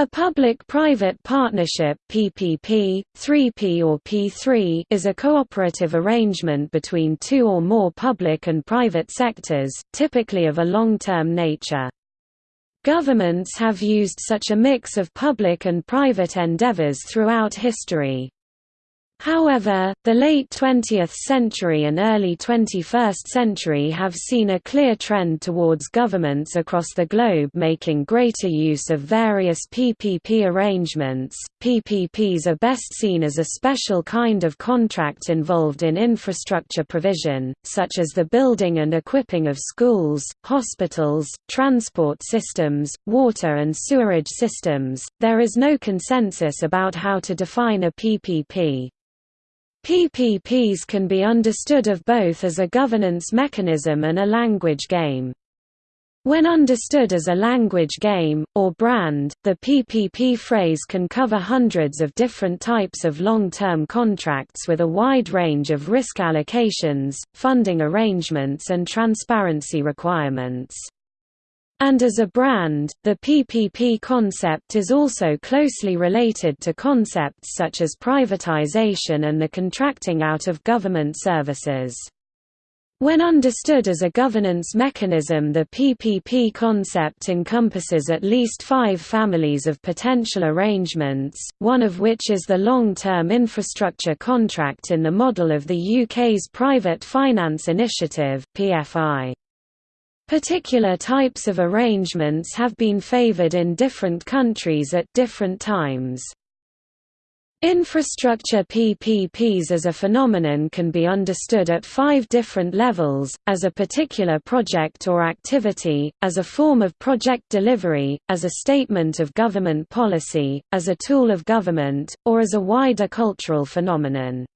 A public-private partnership PPP, 3P or P3 is a cooperative arrangement between two or more public and private sectors, typically of a long-term nature. Governments have used such a mix of public and private endeavors throughout history. However, the late 20th century and early 21st century have seen a clear trend towards governments across the globe making greater use of various PPP arrangements. PPPs are best seen as a special kind of contract involved in infrastructure provision, such as the building and equipping of schools, hospitals, transport systems, water and sewerage systems. There is no consensus about how to define a PPP. PPPs can be understood of both as a governance mechanism and a language game. When understood as a language game, or brand, the PPP phrase can cover hundreds of different types of long-term contracts with a wide range of risk allocations, funding arrangements and transparency requirements. And as a brand, the PPP concept is also closely related to concepts such as privatization and the contracting out of government services. When understood as a governance mechanism the PPP concept encompasses at least five families of potential arrangements, one of which is the long-term infrastructure contract in the model of the UK's Private Finance Initiative PFI. Particular types of arrangements have been favored in different countries at different times. Infrastructure PPPs as a phenomenon can be understood at five different levels, as a particular project or activity, as a form of project delivery, as a statement of government policy, as a tool of government, or as a wider cultural phenomenon.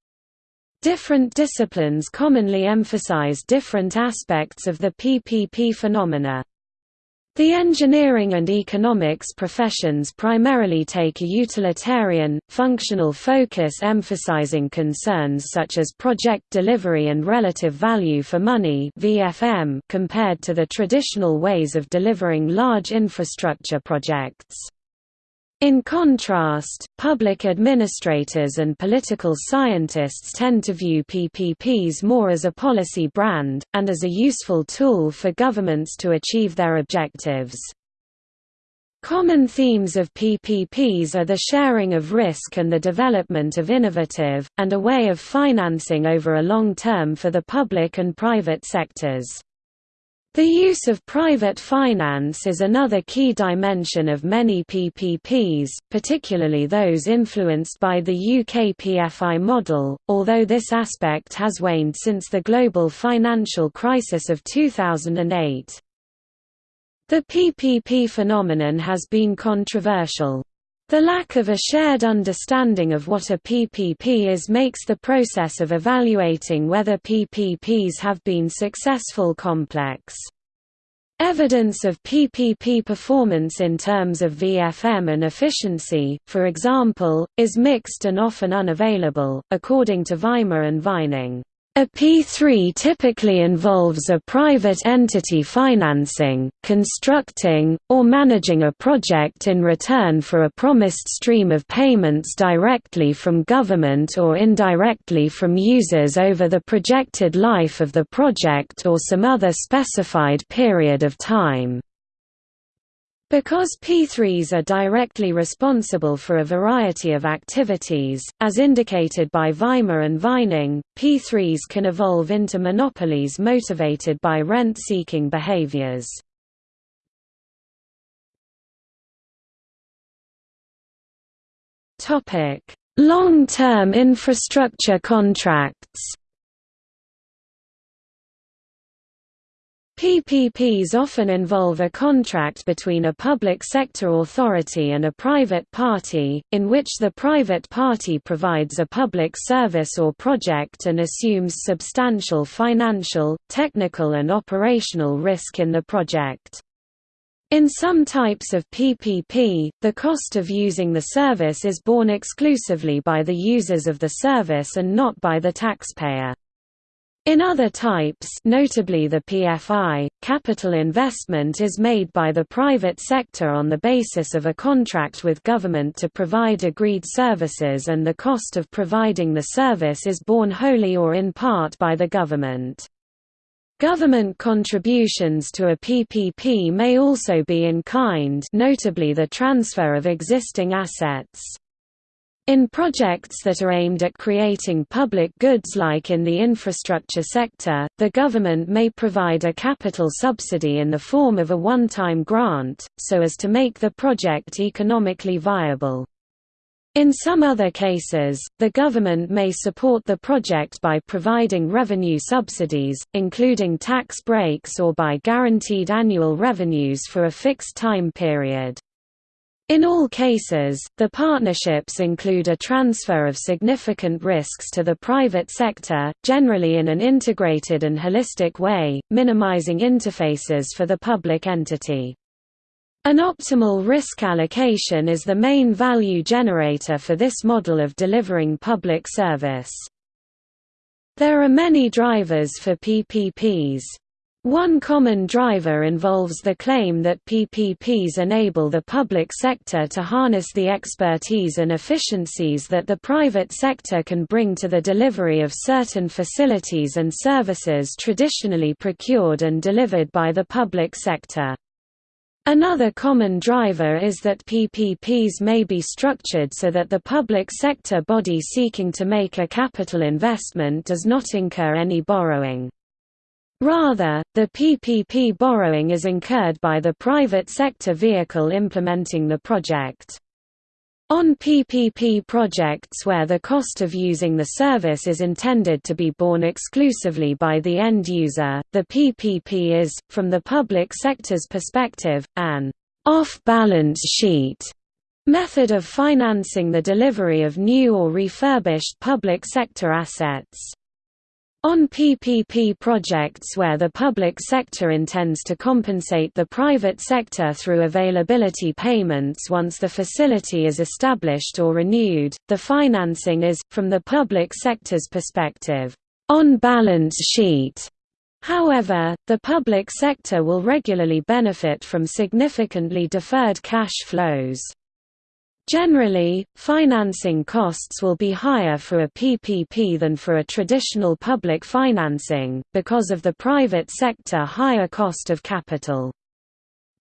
Different disciplines commonly emphasize different aspects of the PPP phenomena. The engineering and economics professions primarily take a utilitarian, functional focus emphasizing concerns such as project delivery and relative value for money compared to the traditional ways of delivering large infrastructure projects. In contrast, public administrators and political scientists tend to view PPPs more as a policy brand, and as a useful tool for governments to achieve their objectives. Common themes of PPPs are the sharing of risk and the development of innovative, and a way of financing over a long term for the public and private sectors. The use of private finance is another key dimension of many PPPs, particularly those influenced by the UK PFI model, although this aspect has waned since the global financial crisis of 2008. The PPP phenomenon has been controversial. The lack of a shared understanding of what a PPP is makes the process of evaluating whether PPPs have been successful complex. Evidence of PPP performance in terms of VFM and efficiency, for example, is mixed and often unavailable, according to Weimer and Vining. A P3 typically involves a private entity financing, constructing, or managing a project in return for a promised stream of payments directly from government or indirectly from users over the projected life of the project or some other specified period of time. Because P3s are directly responsible for a variety of activities, as indicated by Weimer and Vining, P3s can evolve into monopolies motivated by rent-seeking behaviors. Long-term infrastructure contracts PPPs often involve a contract between a public sector authority and a private party, in which the private party provides a public service or project and assumes substantial financial, technical and operational risk in the project. In some types of PPP, the cost of using the service is borne exclusively by the users of the service and not by the taxpayer. In other types notably the PFI, capital investment is made by the private sector on the basis of a contract with government to provide agreed services and the cost of providing the service is borne wholly or in part by the government. Government contributions to a PPP may also be in kind notably the transfer of existing assets. In projects that are aimed at creating public goods like in the infrastructure sector, the government may provide a capital subsidy in the form of a one-time grant, so as to make the project economically viable. In some other cases, the government may support the project by providing revenue subsidies, including tax breaks or by guaranteed annual revenues for a fixed time period. In all cases, the partnerships include a transfer of significant risks to the private sector, generally in an integrated and holistic way, minimizing interfaces for the public entity. An optimal risk allocation is the main value generator for this model of delivering public service. There are many drivers for PPPs. One common driver involves the claim that PPPs enable the public sector to harness the expertise and efficiencies that the private sector can bring to the delivery of certain facilities and services traditionally procured and delivered by the public sector. Another common driver is that PPPs may be structured so that the public sector body seeking to make a capital investment does not incur any borrowing. Rather, the PPP borrowing is incurred by the private sector vehicle implementing the project. On PPP projects where the cost of using the service is intended to be borne exclusively by the end user, the PPP is, from the public sector's perspective, an off-balance sheet method of financing the delivery of new or refurbished public sector assets. On PPP projects where the public sector intends to compensate the private sector through availability payments once the facility is established or renewed, the financing is, from the public sector's perspective, on balance sheet. However, the public sector will regularly benefit from significantly deferred cash flows. Generally, financing costs will be higher for a PPP than for a traditional public financing, because of the private sector higher cost of capital.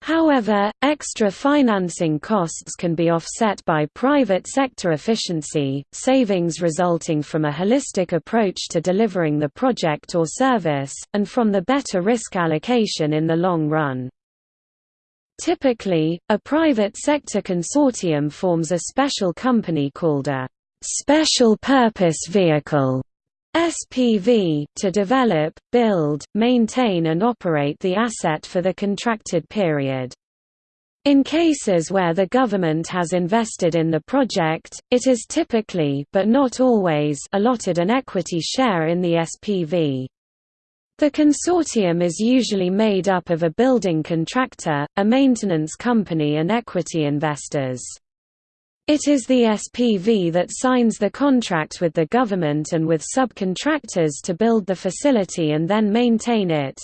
However, extra financing costs can be offset by private sector efficiency, savings resulting from a holistic approach to delivering the project or service, and from the better risk allocation in the long run. Typically, a private sector consortium forms a special company called a special purpose vehicle SPV to develop, build, maintain and operate the asset for the contracted period. In cases where the government has invested in the project, it is typically but not always allotted an equity share in the SPV. The consortium is usually made up of a building contractor, a maintenance company and equity investors. It is the SPV that signs the contract with the government and with subcontractors to build the facility and then maintain it.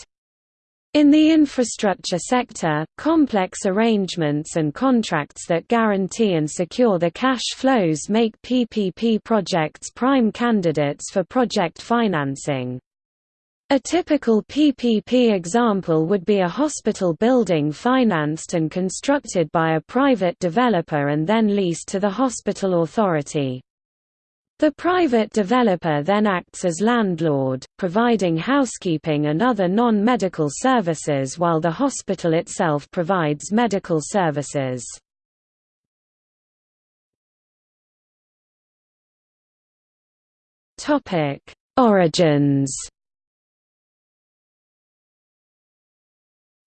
In the infrastructure sector, complex arrangements and contracts that guarantee and secure the cash flows make PPP projects prime candidates for project financing. A typical PPP example would be a hospital building financed and constructed by a private developer and then leased to the hospital authority. The private developer then acts as landlord, providing housekeeping and other non-medical services while the hospital itself provides medical services. Origins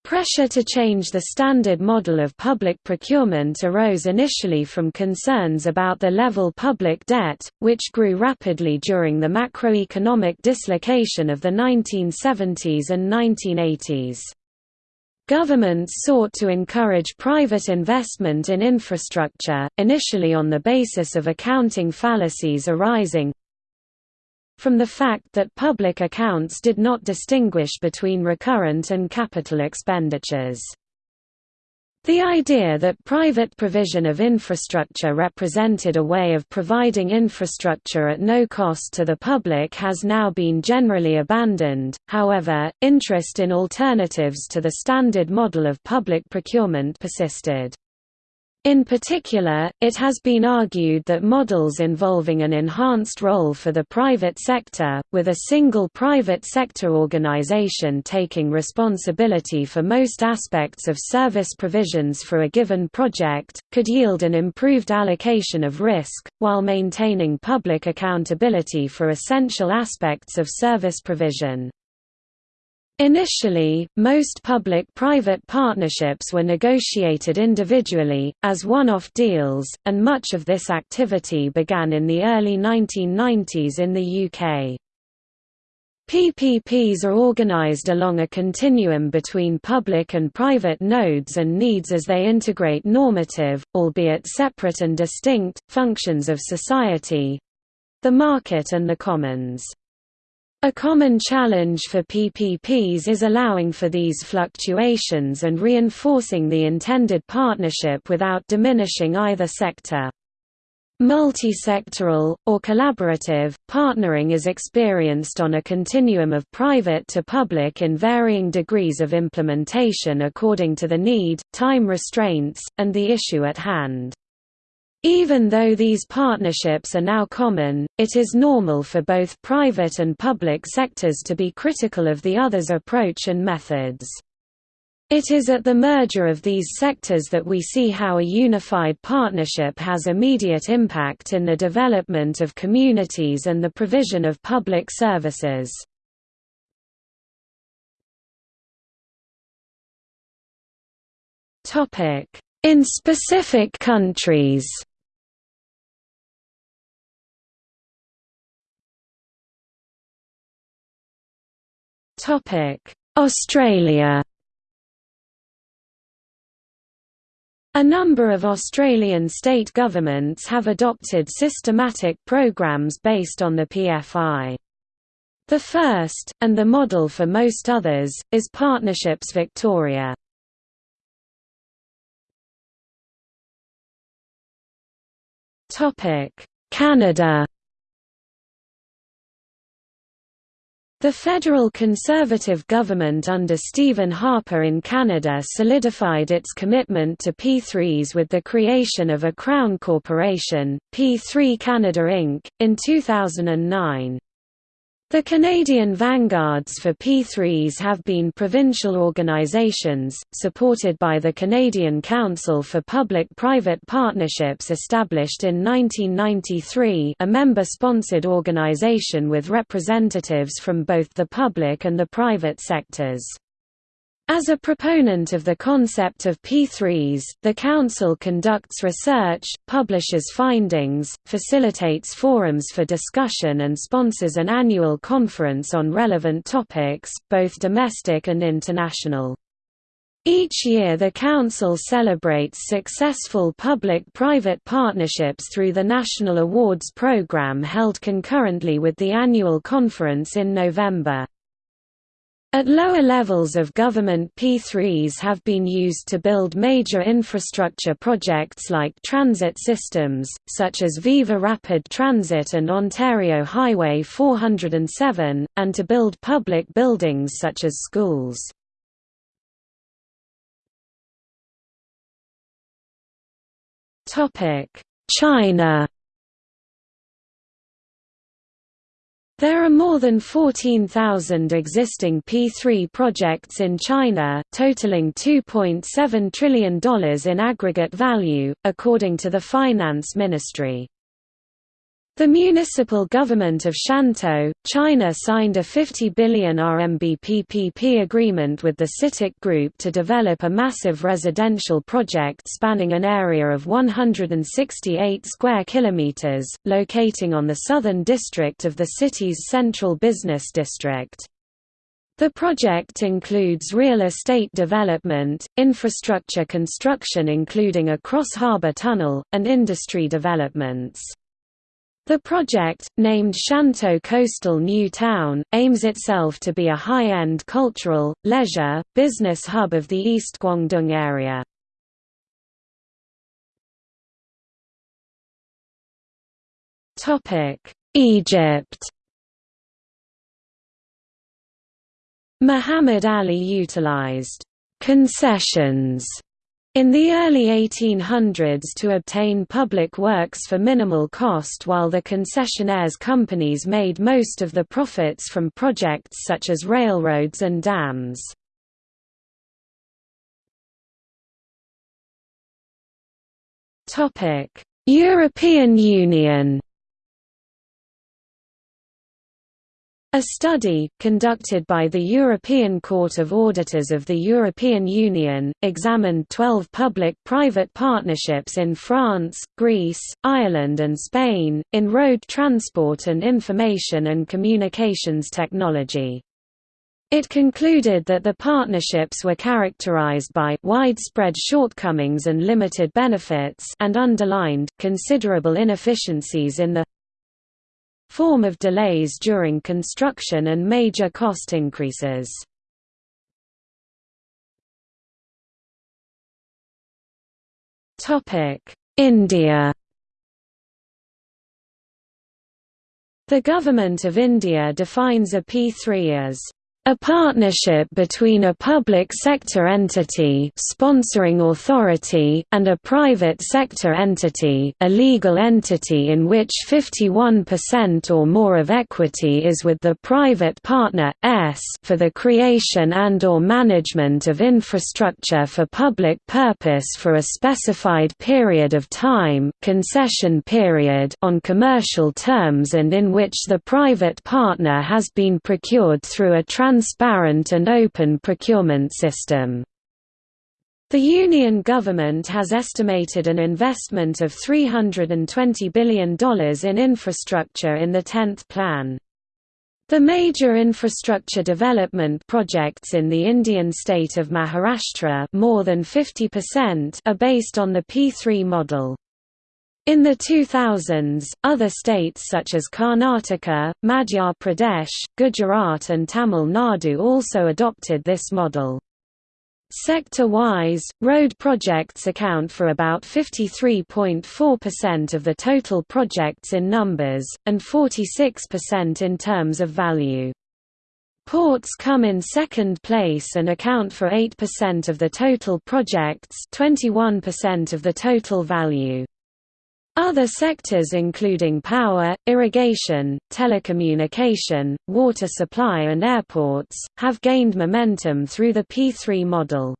Pressure to change the standard model of public procurement arose initially from concerns about the level public debt, which grew rapidly during the macroeconomic dislocation of the 1970s and 1980s. Governments sought to encourage private investment in infrastructure, initially on the basis of accounting fallacies arising from the fact that public accounts did not distinguish between recurrent and capital expenditures. The idea that private provision of infrastructure represented a way of providing infrastructure at no cost to the public has now been generally abandoned, however, interest in alternatives to the standard model of public procurement persisted. In particular, it has been argued that models involving an enhanced role for the private sector, with a single private sector organization taking responsibility for most aspects of service provisions for a given project, could yield an improved allocation of risk, while maintaining public accountability for essential aspects of service provision. Initially, most public-private partnerships were negotiated individually, as one-off deals, and much of this activity began in the early 1990s in the UK. PPPs are organized along a continuum between public and private nodes and needs as they integrate normative, albeit separate and distinct, functions of society—the market and the commons. A common challenge for PPPs is allowing for these fluctuations and reinforcing the intended partnership without diminishing either sector. Multi-sectoral, or collaborative, partnering is experienced on a continuum of private to public in varying degrees of implementation according to the need, time restraints, and the issue at hand. Even though these partnerships are now common, it is normal for both private and public sectors to be critical of the other's approach and methods. It is at the merger of these sectors that we see how a unified partnership has immediate impact in the development of communities and the provision of public services. In specific countries Australia A number of Australian state governments have adopted systematic programs based on the PFI. The first, and the model for most others, is Partnerships Victoria. Canada The federal Conservative government under Stephen Harper in Canada solidified its commitment to P3s with the creation of a Crown corporation, P3 Canada Inc., in 2009. The Canadian vanguards for P3s have been provincial organizations, supported by the Canadian Council for Public-Private Partnerships established in 1993 a member-sponsored organization with representatives from both the public and the private sectors. As a proponent of the concept of P3s, the Council conducts research, publishes findings, facilitates forums for discussion and sponsors an annual conference on relevant topics, both domestic and international. Each year the Council celebrates successful public-private partnerships through the National Awards Programme held concurrently with the annual conference in November. At lower levels of government P3s have been used to build major infrastructure projects like transit systems, such as Viva Rapid Transit and Ontario Highway 407, and to build public buildings such as schools. China There are more than 14,000 existing P3 projects in China, totaling $2.7 trillion in aggregate value, according to the Finance Ministry. The municipal government of Shantou, China signed a 50 billion RMB PPP agreement with the CITIC Group to develop a massive residential project spanning an area of 168 square kilometers, locating on the southern district of the city's central business district. The project includes real estate development, infrastructure construction including a cross-harbor tunnel, and industry developments. The project, named Shantou Coastal New Town, aims itself to be a high-end cultural, leisure, business hub of the East Guangdong area. Egypt Muhammad Ali utilized concessions in the early 1800s to obtain public works for minimal cost while the concessionaires companies made most of the profits from projects such as railroads and dams. European Union A study, conducted by the European Court of Auditors of the European Union, examined 12 public-private partnerships in France, Greece, Ireland and Spain, in road transport and information and communications technology. It concluded that the partnerships were characterized by widespread shortcomings and limited benefits and underlined considerable inefficiencies in the form of delays during construction and major cost increases. India The Government of India defines a P3 as a partnership between a public sector entity sponsoring authority and a private sector entity a legal entity in which 51% or more of equity is with the private partner, S for the creation and or management of infrastructure for public purpose for a specified period of time concession period on commercial terms and in which the private partner has been procured through a transparent and open procurement system. The Union government has estimated an investment of $320 billion in infrastructure in the 10th plan. The major infrastructure development projects in the Indian state of Maharashtra more than 50% are based on the P3 model. In the 2000s, other states such as Karnataka, Madhya Pradesh, Gujarat and Tamil Nadu also adopted this model. Sector-wise, road projects account for about 53.4% of the total projects in numbers, and 46% in terms of value. Ports come in second place and account for 8% of the total projects 21% of the total value. Other sectors including power, irrigation, telecommunication, water supply and airports, have gained momentum through the P3 model.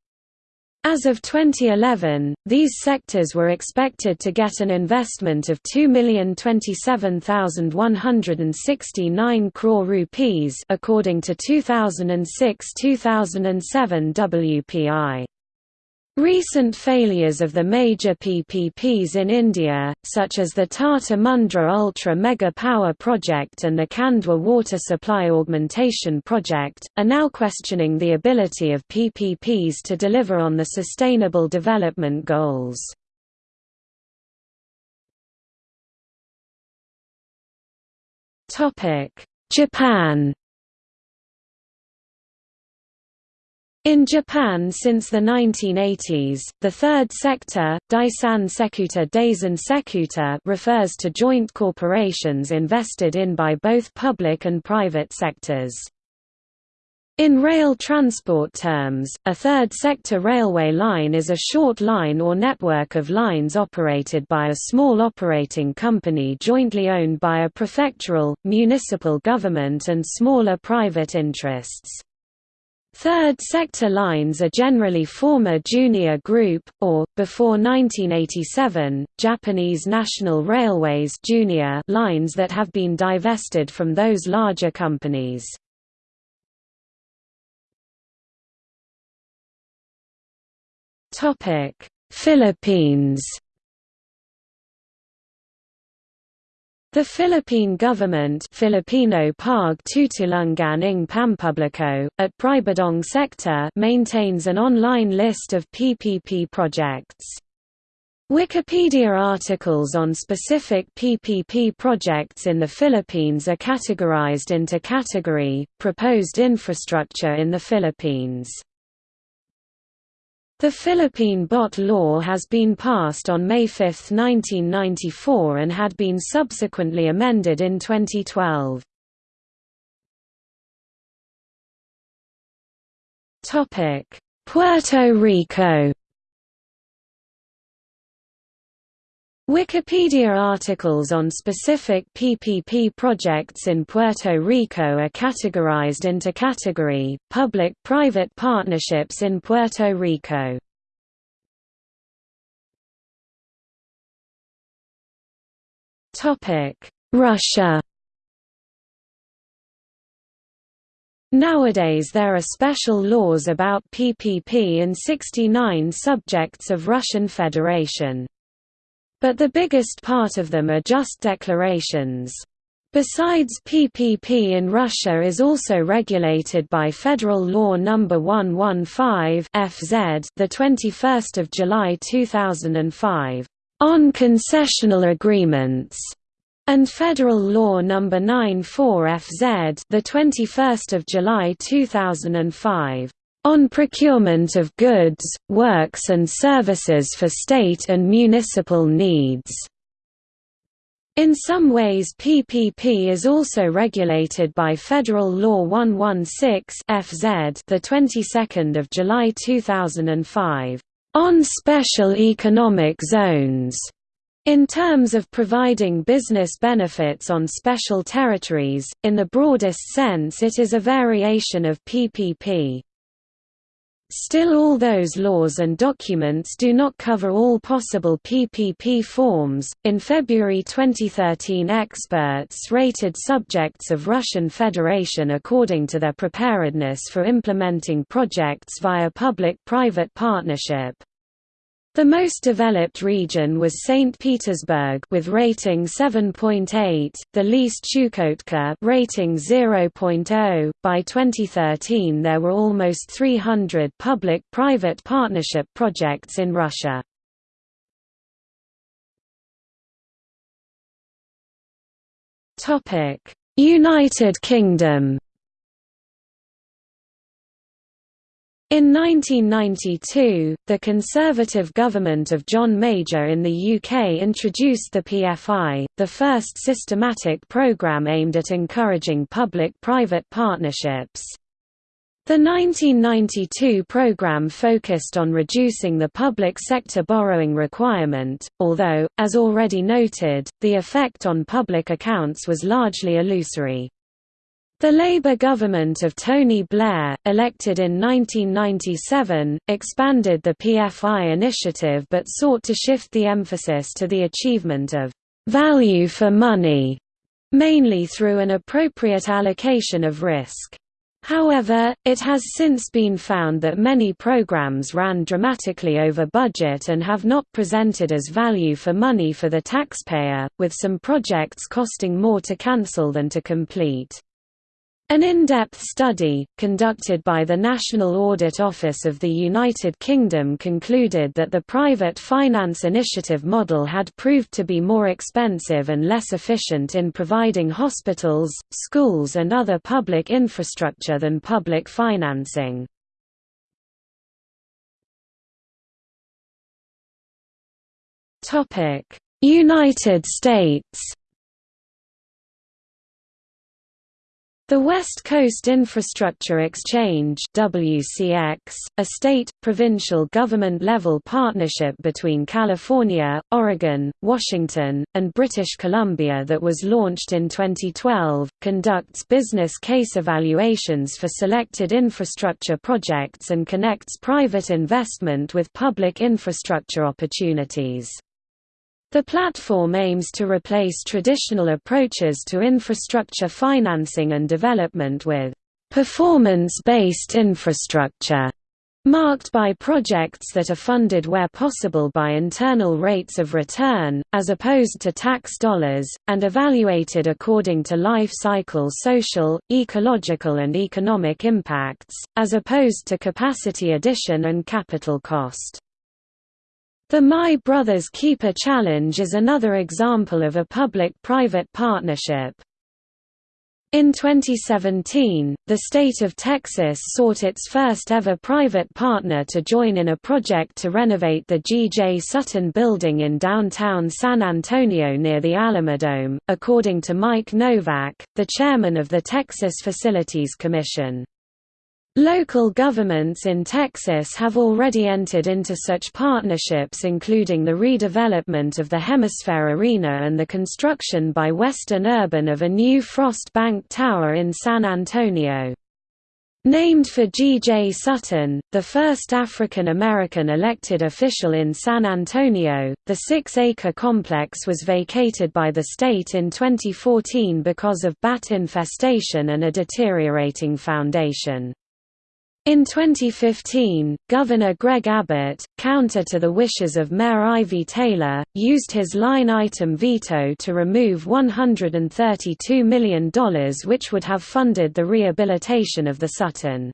As of 2011, these sectors were expected to get an investment of 2,027,169 crore rupees according to 2006-2007 WPI. Recent failures of the major PPPs in India, such as the Tata Mundra Ultra Mega Power Project and the Khandwa Water Supply Augmentation Project, are now questioning the ability of PPPs to deliver on the Sustainable Development Goals. Japan In Japan since the 1980s, the third sector, Daisan Sekuta Sekuta refers to joint corporations invested in by both public and private sectors. In rail transport terms, a third sector railway line is a short line or network of lines operated by a small operating company jointly owned by a prefectural, municipal government and smaller private interests. Third sector lines are generally former Junior Group, or, before 1987, Japanese National Railways junior lines that have been divested from those larger companies. Philippines The Philippine government Filipino Pag Tutulungan ng Pampubliko, at Pribadong sector maintains an online list of PPP projects. Wikipedia articles on specific PPP projects in the Philippines are categorized into category, Proposed Infrastructure in the Philippines. The Philippine BOT law has been passed on May 5, 1994 and had been subsequently amended in 2012. Puerto Rico Wikipedia articles on specific PPP projects in Puerto Rico are categorized into category, public-private partnerships in Puerto Rico. Russia Nowadays there are special laws about PPP in 69 subjects of Russian Federation. But the biggest part of them are just declarations. Besides PPP in Russia is also regulated by Federal Law No. 115 FZ the 21st of July 2005 on concessional agreements and Federal Law No. 94 FZ the 21st of July 2005 on procurement of goods, works and services for state and municipal needs. In some ways PPP is also regulated by Federal Law 116 FZ the 22nd of July 2005 on special economic zones in terms of providing business benefits on special territories in the broadest sense it is a variation of PPP Still all those laws and documents do not cover all possible PPP forms. In February 2013 experts rated subjects of Russian Federation according to their preparedness for implementing projects via public-private partnership. The most developed region was St. Petersburg with rating 7.8, the least Chukotka rating 0.0. By 2013 there were almost 300 public-private partnership projects in Russia. United Kingdom In 1992, the Conservative government of John Major in the UK introduced the PFI, the first systematic programme aimed at encouraging public-private partnerships. The 1992 programme focused on reducing the public sector borrowing requirement, although, as already noted, the effect on public accounts was largely illusory. The Labour government of Tony Blair, elected in 1997, expanded the PFI initiative but sought to shift the emphasis to the achievement of «value for money», mainly through an appropriate allocation of risk. However, it has since been found that many programs ran dramatically over budget and have not presented as value for money for the taxpayer, with some projects costing more to cancel than to complete. An in-depth study, conducted by the National Audit Office of the United Kingdom concluded that the private finance initiative model had proved to be more expensive and less efficient in providing hospitals, schools and other public infrastructure than public financing. United States The West Coast Infrastructure Exchange WCX, a state, provincial government-level partnership between California, Oregon, Washington, and British Columbia that was launched in 2012, conducts business case evaluations for selected infrastructure projects and connects private investment with public infrastructure opportunities. The platform aims to replace traditional approaches to infrastructure financing and development with performance-based infrastructure, marked by projects that are funded where possible by internal rates of return, as opposed to tax dollars, and evaluated according to life cycle social, ecological and economic impacts, as opposed to capacity addition and capital cost. The My Brothers Keeper Challenge is another example of a public-private partnership. In 2017, the state of Texas sought its first ever private partner to join in a project to renovate the G.J. Sutton building in downtown San Antonio near the Alamodome, according to Mike Novak, the chairman of the Texas Facilities Commission. Local governments in Texas have already entered into such partnerships including the redevelopment of the HemisFair Arena and the construction by Weston Urban of a new Frost Bank Tower in San Antonio. Named for G. J. Sutton, the first African American elected official in San Antonio, the six-acre complex was vacated by the state in 2014 because of bat infestation and a deteriorating foundation. In 2015, Governor Greg Abbott, counter to the wishes of Mayor Ivy Taylor, used his line-item veto to remove $132 million which would have funded the rehabilitation of the Sutton.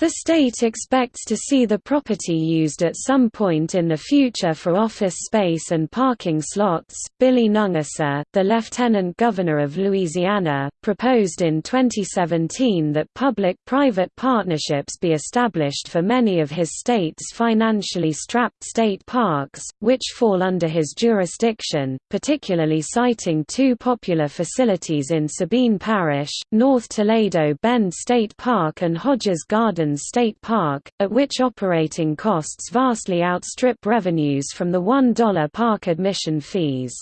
The state expects to see the property used at some point in the future for office space and parking slots. Billy Nungesser, the Lieutenant Governor of Louisiana, proposed in 2017 that public private partnerships be established for many of his state's financially strapped state parks, which fall under his jurisdiction, particularly citing two popular facilities in Sabine Parish, North Toledo Bend State Park and Hodges Garden State Park, at which operating costs vastly outstrip revenues from the $1 park admission fees.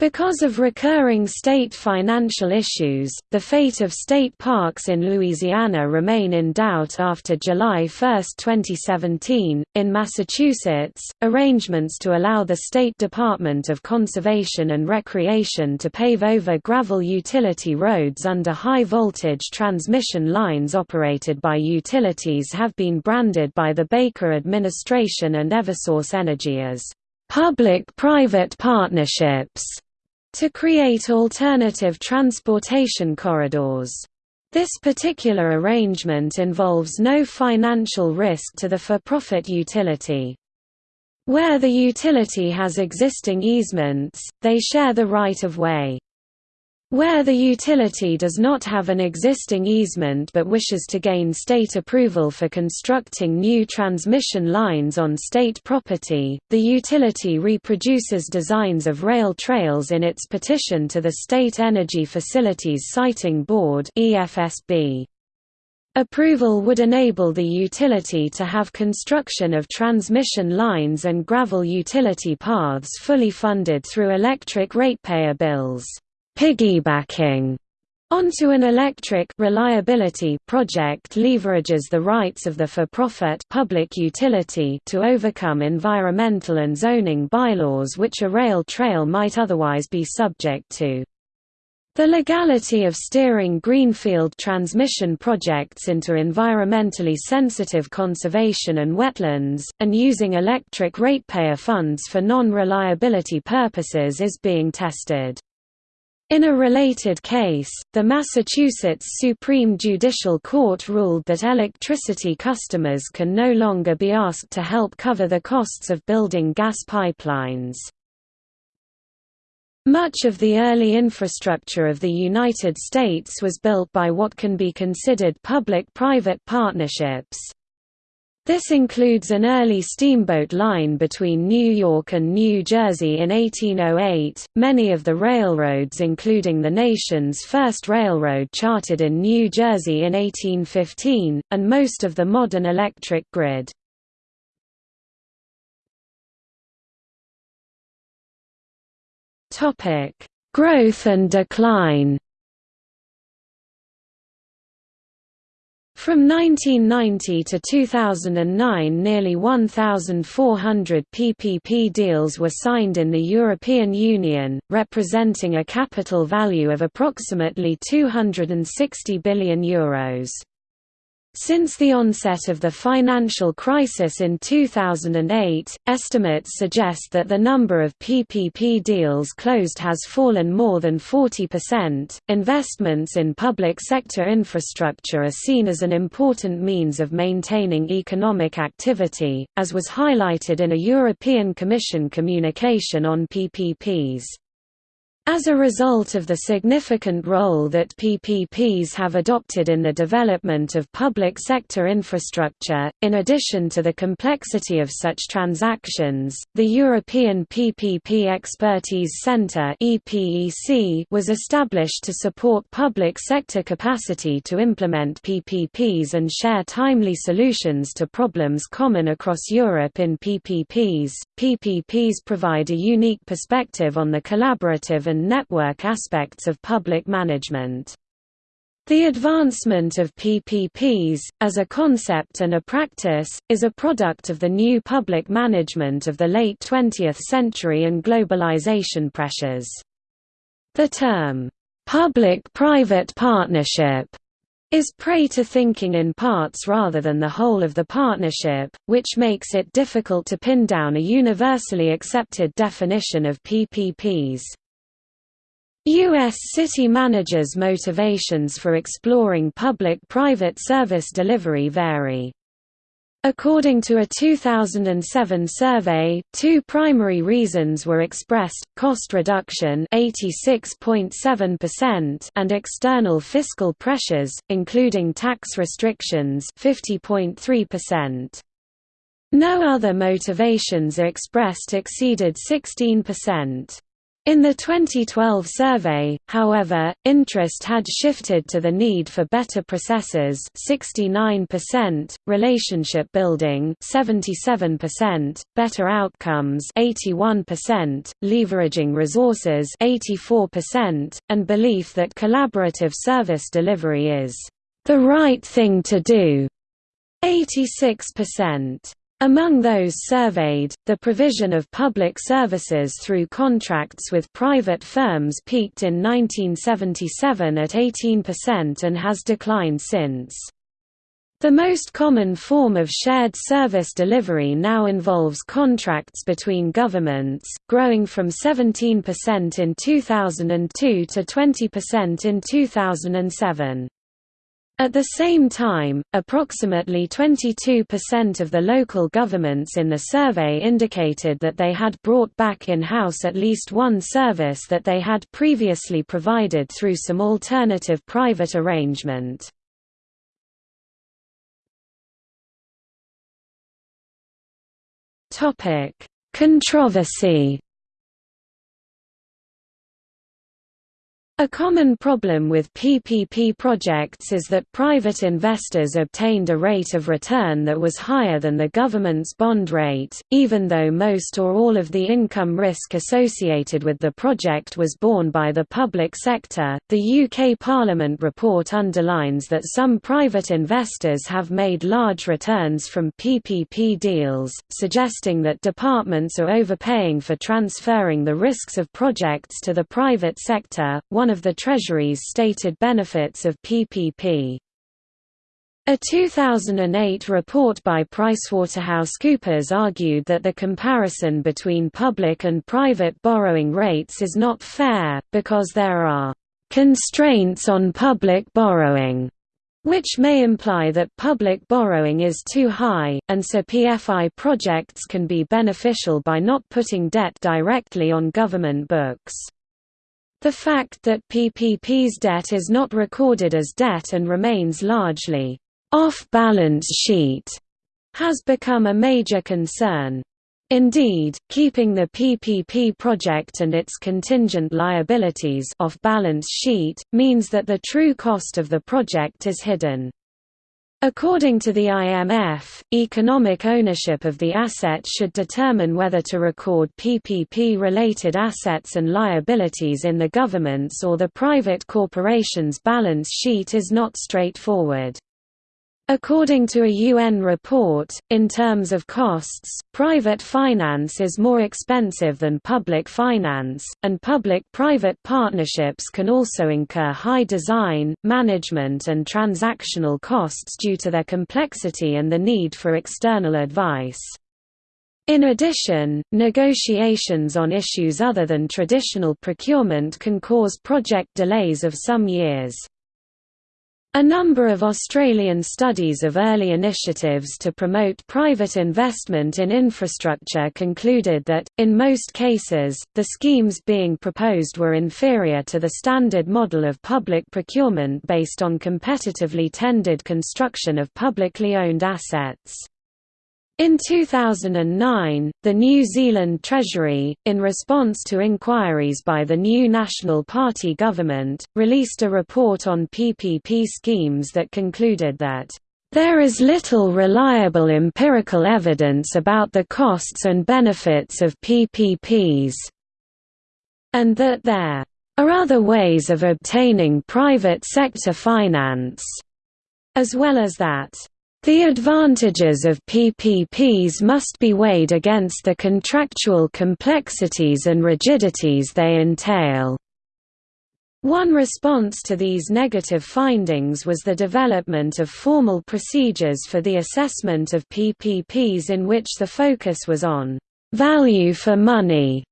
Because of recurring state financial issues, the fate of state parks in Louisiana remain in doubt after July 1, 2017. In Massachusetts, arrangements to allow the State Department of Conservation and Recreation to pave over gravel utility roads under high voltage transmission lines operated by utilities have been branded by the Baker administration and Eversource Energy as public-private partnerships to create alternative transportation corridors. This particular arrangement involves no financial risk to the for-profit utility. Where the utility has existing easements, they share the right-of-way. Where the utility does not have an existing easement but wishes to gain state approval for constructing new transmission lines on state property, the utility reproduces designs of rail trails in its petition to the State Energy Facilities Siting Board Approval would enable the utility to have construction of transmission lines and gravel utility paths fully funded through electric ratepayer bills piggybacking onto an electric reliability project leverages the rights of the for-profit public utility to overcome environmental and zoning bylaws which a rail trail might otherwise be subject to. The legality of steering greenfield transmission projects into environmentally sensitive conservation and wetlands, and using electric ratepayer funds for non-reliability purposes is being tested. In a related case, the Massachusetts Supreme Judicial Court ruled that electricity customers can no longer be asked to help cover the costs of building gas pipelines. Much of the early infrastructure of the United States was built by what can be considered public-private partnerships. This includes an early steamboat line between New York and New Jersey in 1808. Many of the railroads, including the nation's first railroad chartered in New Jersey in 1815, and most of the modern electric grid. Topic: Growth and decline. From 1990 to 2009 nearly 1,400 PPP deals were signed in the European Union, representing a capital value of approximately €260 billion. Euros. Since the onset of the financial crisis in 2008, estimates suggest that the number of PPP deals closed has fallen more than 40%. Investments in public sector infrastructure are seen as an important means of maintaining economic activity, as was highlighted in a European Commission communication on PPPs. As a result of the significant role that PPPs have adopted in the development of public sector infrastructure, in addition to the complexity of such transactions, the European PPP Expertise Centre was established to support public sector capacity to implement PPPs and share timely solutions to problems common across Europe in PPPs. PPPs provide a unique perspective on the collaborative and and network aspects of public management. The advancement of PPPs, as a concept and a practice, is a product of the new public management of the late 20th century and globalization pressures. The term, "'public-private partnership' is prey to thinking in parts rather than the whole of the partnership, which makes it difficult to pin down a universally accepted definition of PPPs. U.S. city managers' motivations for exploring public-private service delivery vary. According to a 2007 survey, two primary reasons were expressed, cost reduction 86.7% and external fiscal pressures, including tax restrictions 50.3%. No other motivations expressed exceeded 16%. In the 2012 survey, however, interest had shifted to the need for better processes 69%, relationship building 77%, better outcomes 81%, leveraging resources 84%, and belief that collaborative service delivery is the right thing to do 86%. Among those surveyed, the provision of public services through contracts with private firms peaked in 1977 at 18% and has declined since. The most common form of shared service delivery now involves contracts between governments, growing from 17% in 2002 to 20% in 2007. At the same time, approximately 22% of the local governments in the survey indicated that they had brought back in-house at least one service that they had previously provided through some alternative private arrangement. Controversy A common problem with PPP projects is that private investors obtained a rate of return that was higher than the government's bond rate, even though most or all of the income risk associated with the project was borne by the public sector. The UK Parliament report underlines that some private investors have made large returns from PPP deals, suggesting that departments are overpaying for transferring the risks of projects to the private sector. One one of the Treasury's stated benefits of PPP. A 2008 report by PricewaterhouseCoopers argued that the comparison between public and private borrowing rates is not fair, because there are «constraints on public borrowing» which may imply that public borrowing is too high, and so PFI projects can be beneficial by not putting debt directly on government books. The fact that PPP's debt is not recorded as debt and remains largely off-balance sheet has become a major concern. Indeed, keeping the PPP project and its contingent liabilities off balance sheet, means that the true cost of the project is hidden. According to the IMF, economic ownership of the asset should determine whether to record PPP-related assets and liabilities in the government's or the private corporation's balance sheet is not straightforward. According to a UN report, in terms of costs, private finance is more expensive than public finance, and public-private partnerships can also incur high design, management and transactional costs due to their complexity and the need for external advice. In addition, negotiations on issues other than traditional procurement can cause project delays of some years. A number of Australian studies of early initiatives to promote private investment in infrastructure concluded that, in most cases, the schemes being proposed were inferior to the standard model of public procurement based on competitively tendered construction of publicly owned assets. In 2009, the New Zealand Treasury, in response to inquiries by the new National Party government, released a report on PPP schemes that concluded that, "...there is little reliable empirical evidence about the costs and benefits of PPPs," and that there are other ways of obtaining private sector finance, as well as that the advantages of PPPs must be weighed against the contractual complexities and rigidities they entail. One response to these negative findings was the development of formal procedures for the assessment of PPPs in which the focus was on «value for money»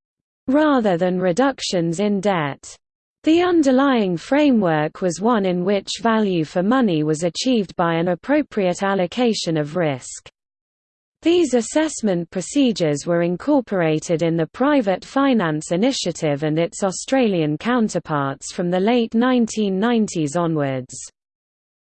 rather than reductions in debt. The underlying framework was one in which value for money was achieved by an appropriate allocation of risk. These assessment procedures were incorporated in the Private Finance Initiative and its Australian counterparts from the late 1990s onwards.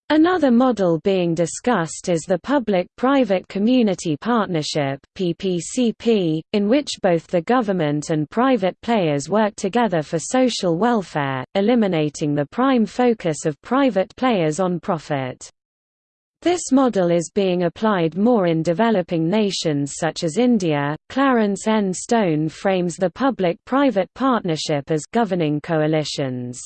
Another model being discussed is the Public-Private Community Partnership (PPCP), in which both the government and private players work together for social welfare, eliminating the prime focus of private players on profit. This model is being applied more in developing nations such as India. Clarence N. Stone frames the public-private partnership as governing coalitions.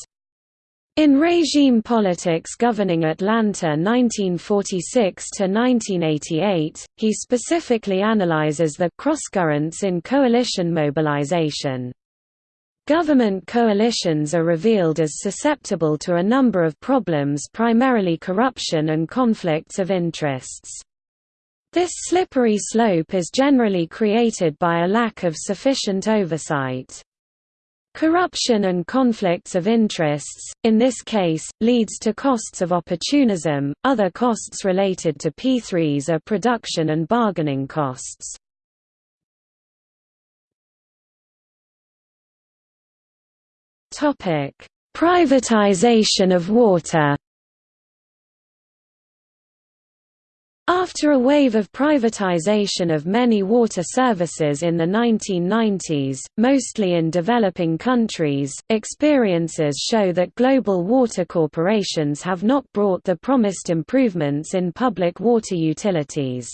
In regime politics governing Atlanta 1946–1988, he specifically analyzes the crosscurrents in coalition mobilization. Government coalitions are revealed as susceptible to a number of problems primarily corruption and conflicts of interests. This slippery slope is generally created by a lack of sufficient oversight. Corruption and conflicts of interests, in this case, leads to costs of opportunism. Other costs related to P3s are production and bargaining costs. Topic: Privatization of water. After a wave of privatization of many water services in the 1990s, mostly in developing countries, experiences show that global water corporations have not brought the promised improvements in public water utilities.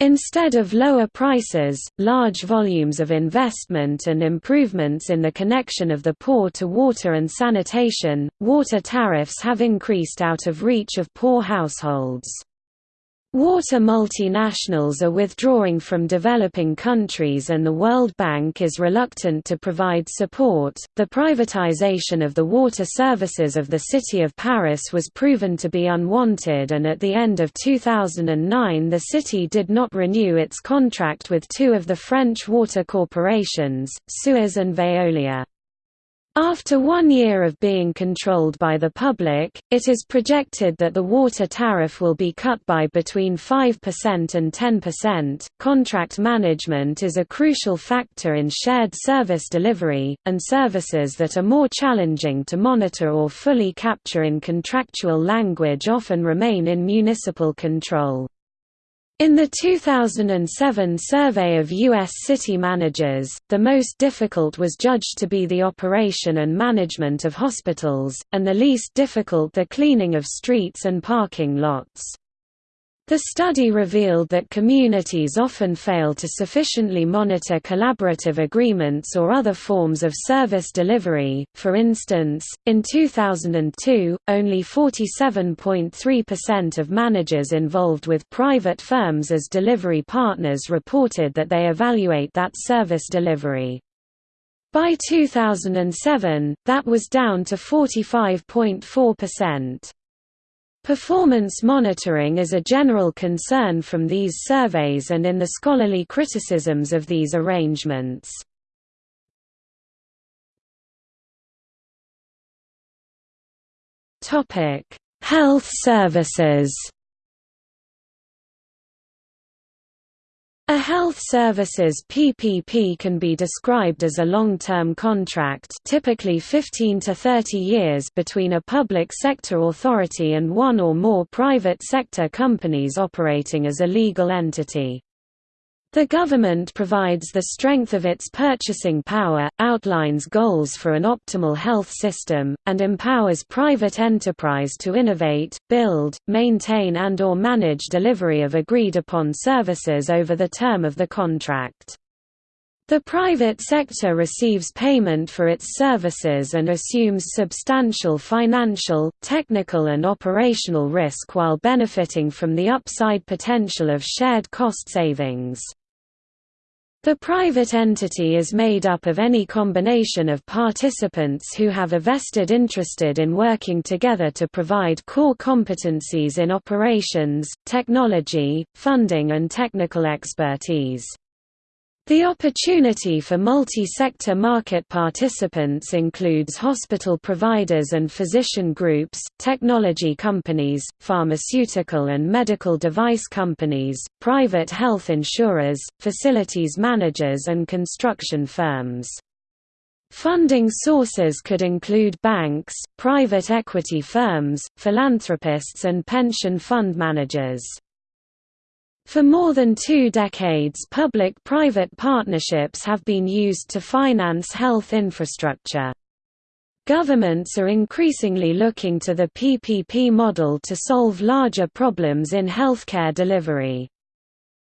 Instead of lower prices, large volumes of investment and improvements in the connection of the poor to water and sanitation, water tariffs have increased out of reach of poor households. Water multinationals are withdrawing from developing countries and the World Bank is reluctant to provide support. The privatization of the water services of the city of Paris was proven to be unwanted, and at the end of 2009, the city did not renew its contract with two of the French water corporations, Suez and Veolia. After one year of being controlled by the public, it is projected that the water tariff will be cut by between 5% and 10%. Contract management is a crucial factor in shared service delivery, and services that are more challenging to monitor or fully capture in contractual language often remain in municipal control. In the 2007 survey of U.S. city managers, the most difficult was judged to be the operation and management of hospitals, and the least difficult the cleaning of streets and parking lots. The study revealed that communities often fail to sufficiently monitor collaborative agreements or other forms of service delivery. For instance, in 2002, only 47.3% of managers involved with private firms as delivery partners reported that they evaluate that service delivery. By 2007, that was down to 45.4%. Performance monitoring is a general concern from these surveys and in the scholarly criticisms of these arrangements. Health services A health services PPP can be described as a long-term contract typically 15 to 30 years between a public sector authority and one or more private sector companies operating as a legal entity. The government provides the strength of its purchasing power, outlines goals for an optimal health system, and empowers private enterprise to innovate, build, maintain and or manage delivery of agreed-upon services over the term of the contract. The private sector receives payment for its services and assumes substantial financial, technical and operational risk while benefiting from the upside potential of shared cost savings. The private entity is made up of any combination of participants who have a vested interested in working together to provide core competencies in operations, technology, funding and technical expertise. The opportunity for multi-sector market participants includes hospital providers and physician groups, technology companies, pharmaceutical and medical device companies, private health insurers, facilities managers and construction firms. Funding sources could include banks, private equity firms, philanthropists and pension fund managers. For more than two decades public-private partnerships have been used to finance health infrastructure. Governments are increasingly looking to the PPP model to solve larger problems in healthcare delivery.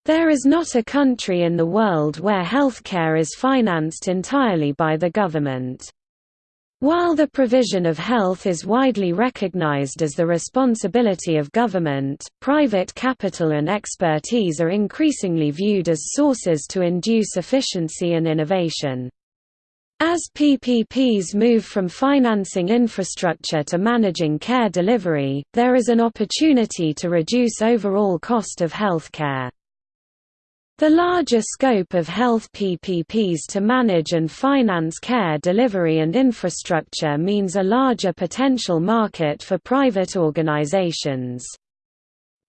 There is not a country in the world where healthcare is financed entirely by the government. While the provision of health is widely recognized as the responsibility of government, private capital and expertise are increasingly viewed as sources to induce efficiency and innovation. As PPPs move from financing infrastructure to managing care delivery, there is an opportunity to reduce overall cost of healthcare. The larger scope of health PPPs to manage and finance care delivery and infrastructure means a larger potential market for private organizations.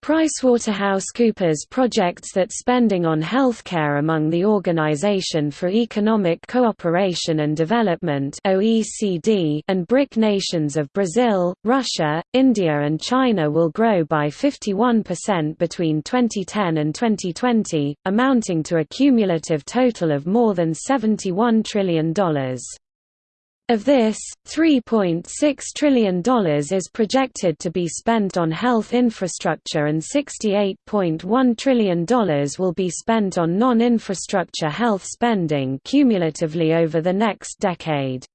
PricewaterhouseCoopers projects that spending on healthcare among the Organization for Economic Cooperation and Development (OECD) and BRIC nations of Brazil, Russia, India and China will grow by 51% between 2010 and 2020, amounting to a cumulative total of more than $71 trillion. Of this, $3.6 trillion is projected to be spent on health infrastructure and $68.1 trillion will be spent on non-infrastructure health spending cumulatively over the next decade.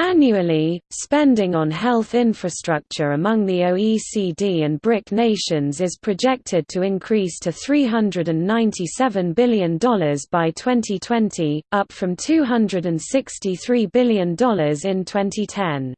Annually, spending on health infrastructure among the OECD and BRIC nations is projected to increase to $397 billion by 2020, up from $263 billion in 2010.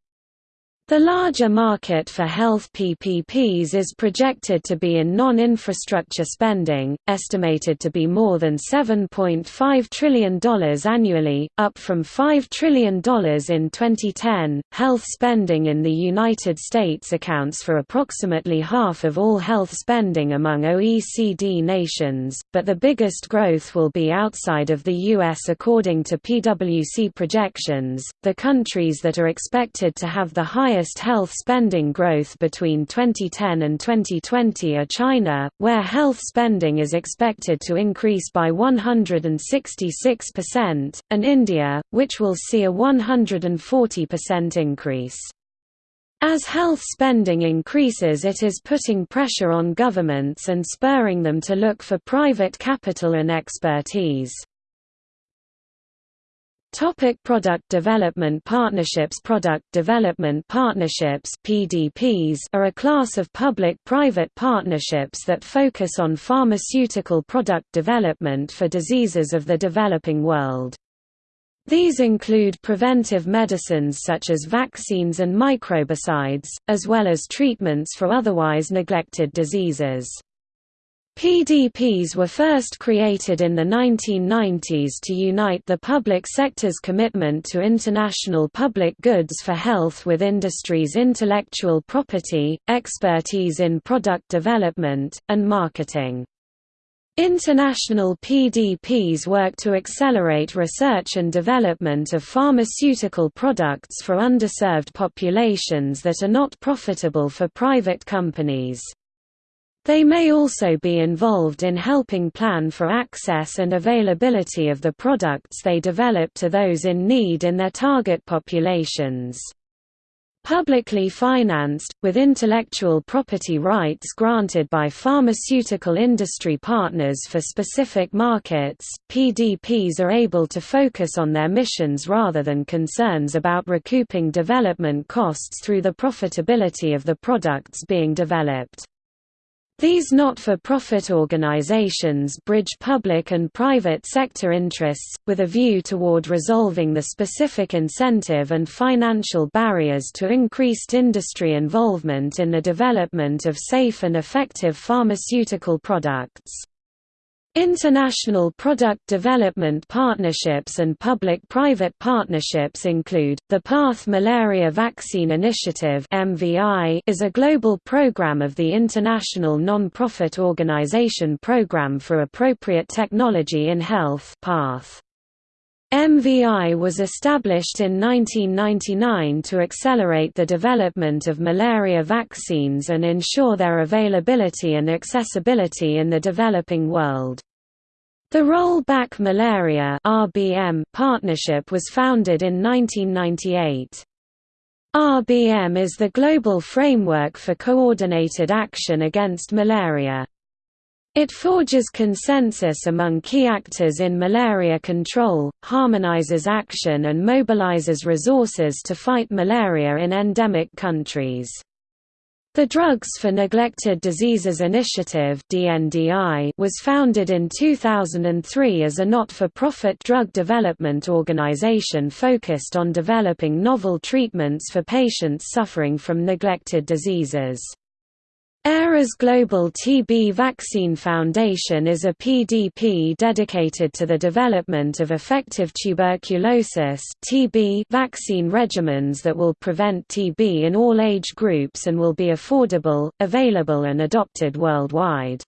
The larger market for health PPPs is projected to be in non-infrastructure spending, estimated to be more than $7.5 trillion annually, up from $5 trillion in 2010. Health spending in the United States accounts for approximately half of all health spending among OECD nations, but the biggest growth will be outside of the U.S. according to PwC projections. The countries that are expected to have the highest highest health spending growth between 2010 and 2020 are China, where health spending is expected to increase by 166%, and India, which will see a 140% increase. As health spending increases it is putting pressure on governments and spurring them to look for private capital and expertise. Topic product development partnerships Product development partnerships PDPs are a class of public-private partnerships that focus on pharmaceutical product development for diseases of the developing world. These include preventive medicines such as vaccines and microbicides, as well as treatments for otherwise neglected diseases. PDPs were first created in the 1990s to unite the public sector's commitment to international public goods for health with industry's intellectual property, expertise in product development, and marketing. International PDPs work to accelerate research and development of pharmaceutical products for underserved populations that are not profitable for private companies. They may also be involved in helping plan for access and availability of the products they develop to those in need in their target populations. Publicly financed, with intellectual property rights granted by pharmaceutical industry partners for specific markets, PDPs are able to focus on their missions rather than concerns about recouping development costs through the profitability of the products being developed. These not-for-profit organizations bridge public and private sector interests, with a view toward resolving the specific incentive and financial barriers to increased industry involvement in the development of safe and effective pharmaceutical products. International product development partnerships and public-private partnerships include, the PATH Malaria Vaccine Initiative is a global program of the International Non-Profit Organization Programme for Appropriate Technology in Health PATH. MVI was established in 1999 to accelerate the development of malaria vaccines and ensure their availability and accessibility in the developing world. The Roll Back Malaria (RBM) partnership was founded in 1998. RBM is the global framework for coordinated action against malaria. It forges consensus among key actors in malaria control, harmonizes action and mobilizes resources to fight malaria in endemic countries. The Drugs for Neglected Diseases Initiative was founded in 2003 as a not-for-profit drug development organization focused on developing novel treatments for patients suffering from neglected diseases. Aeras Global TB Vaccine Foundation is a PDP dedicated to the development of effective tuberculosis TB vaccine regimens that will prevent TB in all age groups and will be affordable, available and adopted worldwide.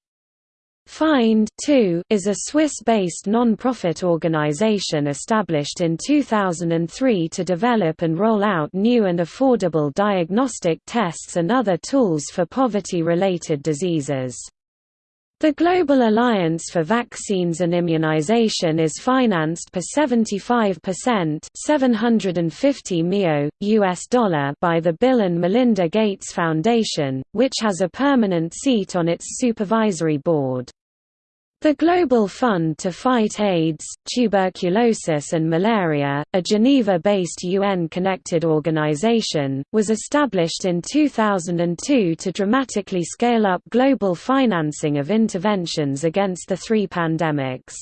FIND too, is a Swiss-based non-profit organization established in 2003 to develop and roll out new and affordable diagnostic tests and other tools for poverty-related diseases. The Global Alliance for Vaccines and Immunization is financed per 75% 750 MIO, US dollar by the Bill and Melinda Gates Foundation, which has a permanent seat on its supervisory board. The Global Fund to Fight AIDS, Tuberculosis and Malaria, a Geneva-based UN-connected organization, was established in 2002 to dramatically scale up global financing of interventions against the three pandemics.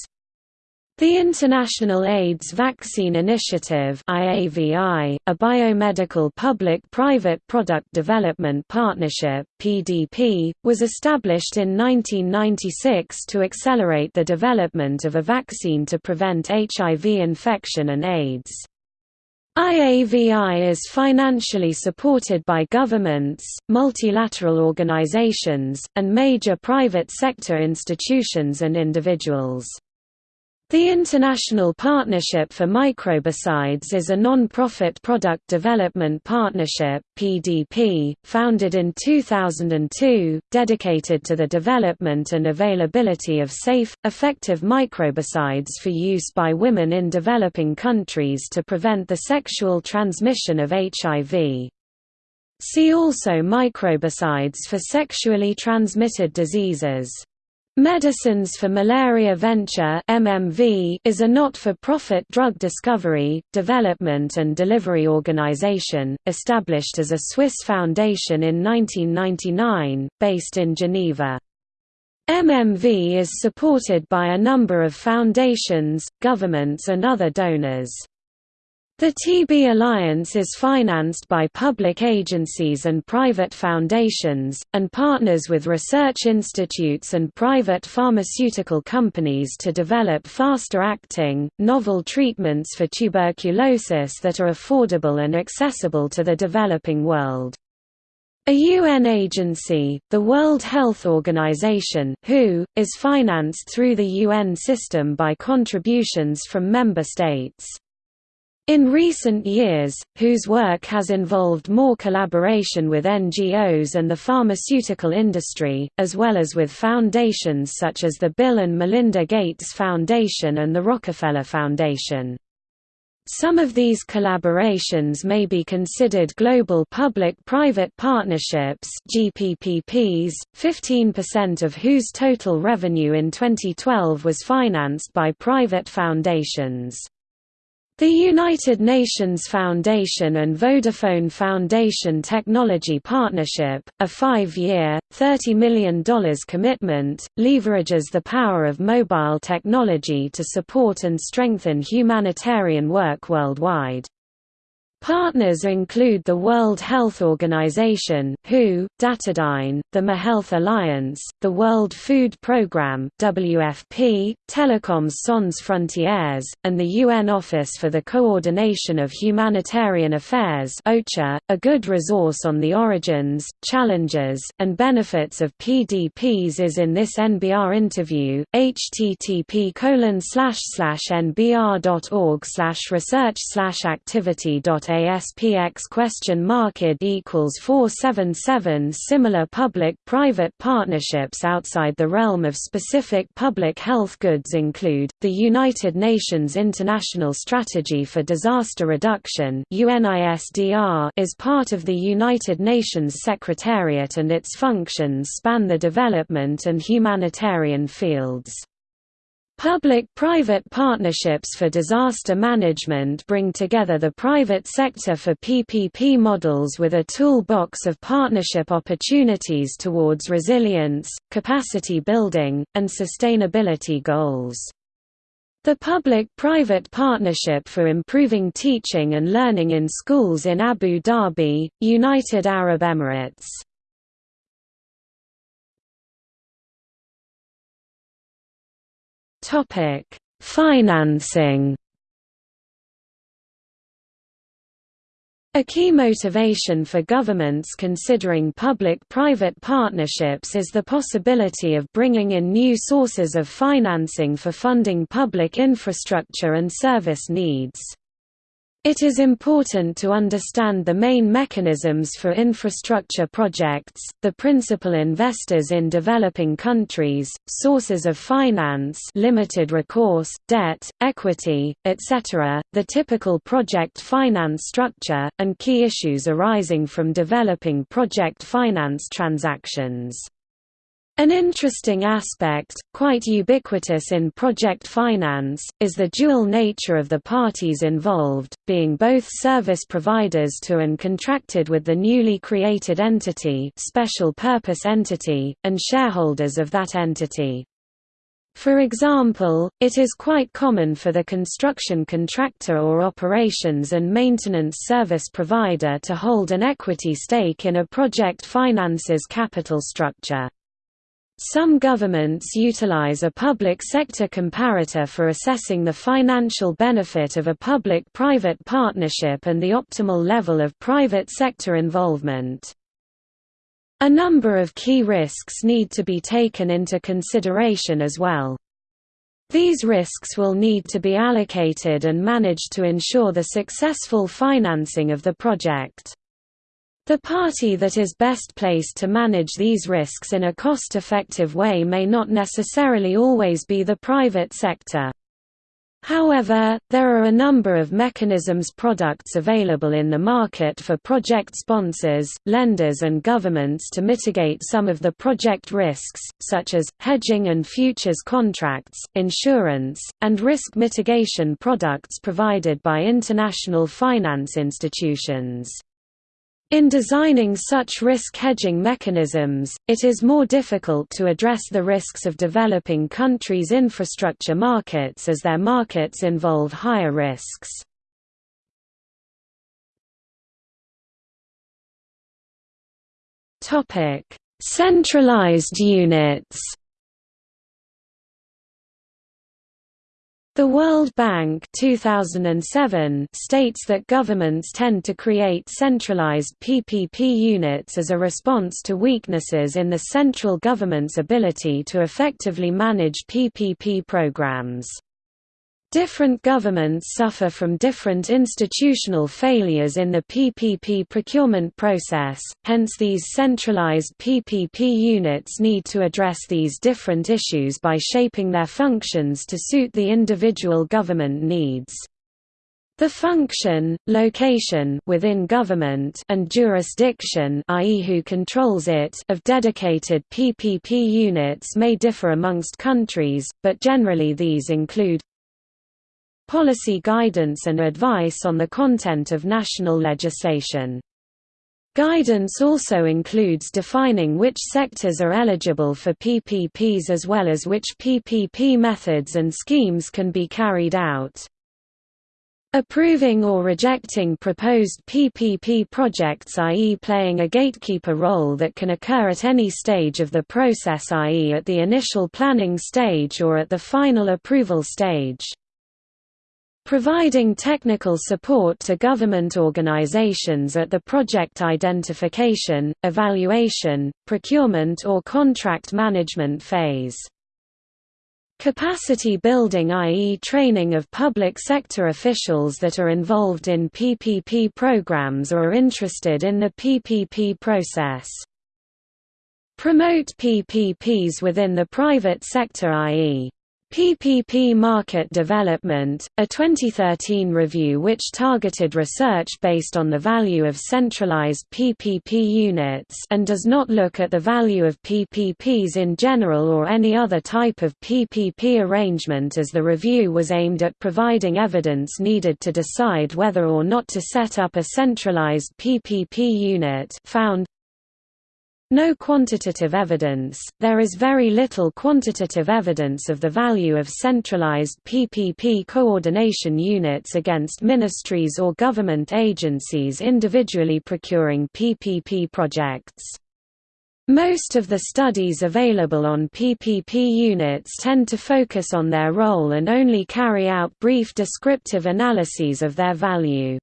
The International AIDS Vaccine Initiative IAVI, a biomedical public-private product development partnership PDP, was established in 1996 to accelerate the development of a vaccine to prevent HIV infection and AIDS. IAVI is financially supported by governments, multilateral organizations, and major private sector institutions and individuals. The International Partnership for Microbicides is a non-profit product development partnership (PDP) founded in 2002, dedicated to the development and availability of safe, effective microbicides for use by women in developing countries to prevent the sexual transmission of HIV. See also microbicides for sexually transmitted diseases. Medicines for Malaria Venture MMV is a not-for-profit drug discovery, development and delivery organization, established as a Swiss foundation in 1999, based in Geneva. MMV is supported by a number of foundations, governments and other donors. The TB Alliance is financed by public agencies and private foundations, and partners with research institutes and private pharmaceutical companies to develop faster-acting, novel treatments for tuberculosis that are affordable and accessible to the developing world. A UN agency, the World Health Organization WHO, is financed through the UN system by contributions from member states. In recent years, WHO's work has involved more collaboration with NGOs and the pharmaceutical industry, as well as with foundations such as the Bill and Melinda Gates Foundation and the Rockefeller Foundation. Some of these collaborations may be considered global public-private partnerships GPPPs, 15% of whose total revenue in 2012 was financed by private foundations. The United Nations Foundation and Vodafone Foundation Technology Partnership, a five-year, $30 million commitment, leverages the power of mobile technology to support and strengthen humanitarian work worldwide. Partners include the World Health Organization (WHO), Datadyne, the mHealth Alliance, the World Food Programme (WFP), Telecoms Sans Frontières, and the UN Office for the Coordination of Humanitarian Affairs (OCHA). A good resource on the origins, challenges, and benefits of PDPs is in this NBR interview. http://nbr.org/research/activity ASPX question mark equals 477 Similar public-private partnerships outside the realm of specific public health goods include, the United Nations International Strategy for Disaster Reduction is part of the United Nations Secretariat and its functions span the development and humanitarian fields. Public-private partnerships for disaster management bring together the private sector for PPP models with a toolbox of partnership opportunities towards resilience, capacity building, and sustainability goals. The public-private partnership for improving teaching and learning in schools in Abu Dhabi, United Arab Emirates Topic: Financing. A key motivation for governments considering public-private partnerships is the possibility of bringing in new sources of financing for funding public infrastructure and service needs. It is important to understand the main mechanisms for infrastructure projects, the principal investors in developing countries, sources of finance limited recourse, debt, equity, etc., the typical project finance structure, and key issues arising from developing project finance transactions. An interesting aspect, quite ubiquitous in project finance, is the dual nature of the parties involved, being both service providers to and contracted with the newly created entity special purpose entity, and shareholders of that entity. For example, it is quite common for the construction contractor or operations and maintenance service provider to hold an equity stake in a project finance's capital structure. Some governments utilize a public sector comparator for assessing the financial benefit of a public-private partnership and the optimal level of private sector involvement. A number of key risks need to be taken into consideration as well. These risks will need to be allocated and managed to ensure the successful financing of the project. The party that is best placed to manage these risks in a cost-effective way may not necessarily always be the private sector. However, there are a number of mechanisms products available in the market for project sponsors, lenders and governments to mitigate some of the project risks, such as, hedging and futures contracts, insurance, and risk mitigation products provided by international finance institutions. In designing such risk hedging mechanisms, it is more difficult to address the risks of developing countries' infrastructure markets as their markets involve higher risks. Centralized units The World Bank 2007 states that governments tend to create centralized PPP units as a response to weaknesses in the central government's ability to effectively manage PPP programs. Different governments suffer from different institutional failures in the PPP procurement process, hence these centralized PPP units need to address these different issues by shaping their functions to suit the individual government needs. The function, location within government and jurisdiction i.e. who controls it of dedicated PPP units may differ amongst countries, but generally these include policy guidance and advice on the content of national legislation. Guidance also includes defining which sectors are eligible for PPPs as well as which PPP methods and schemes can be carried out. Approving or rejecting proposed PPP projects i.e. playing a gatekeeper role that can occur at any stage of the process i.e. at the initial planning stage or at the final approval stage. Providing technical support to government organizations at the project identification, evaluation, procurement or contract management phase. Capacity building i.e. training of public sector officials that are involved in PPP programs or are interested in the PPP process. Promote PPPs within the private sector i.e. PPP Market Development, a 2013 review which targeted research based on the value of centralized PPP units and does not look at the value of PPPs in general or any other type of PPP arrangement as the review was aimed at providing evidence needed to decide whether or not to set up a centralized PPP unit found no quantitative evidence, there is very little quantitative evidence of the value of centralized PPP coordination units against ministries or government agencies individually procuring PPP projects. Most of the studies available on PPP units tend to focus on their role and only carry out brief descriptive analyses of their value.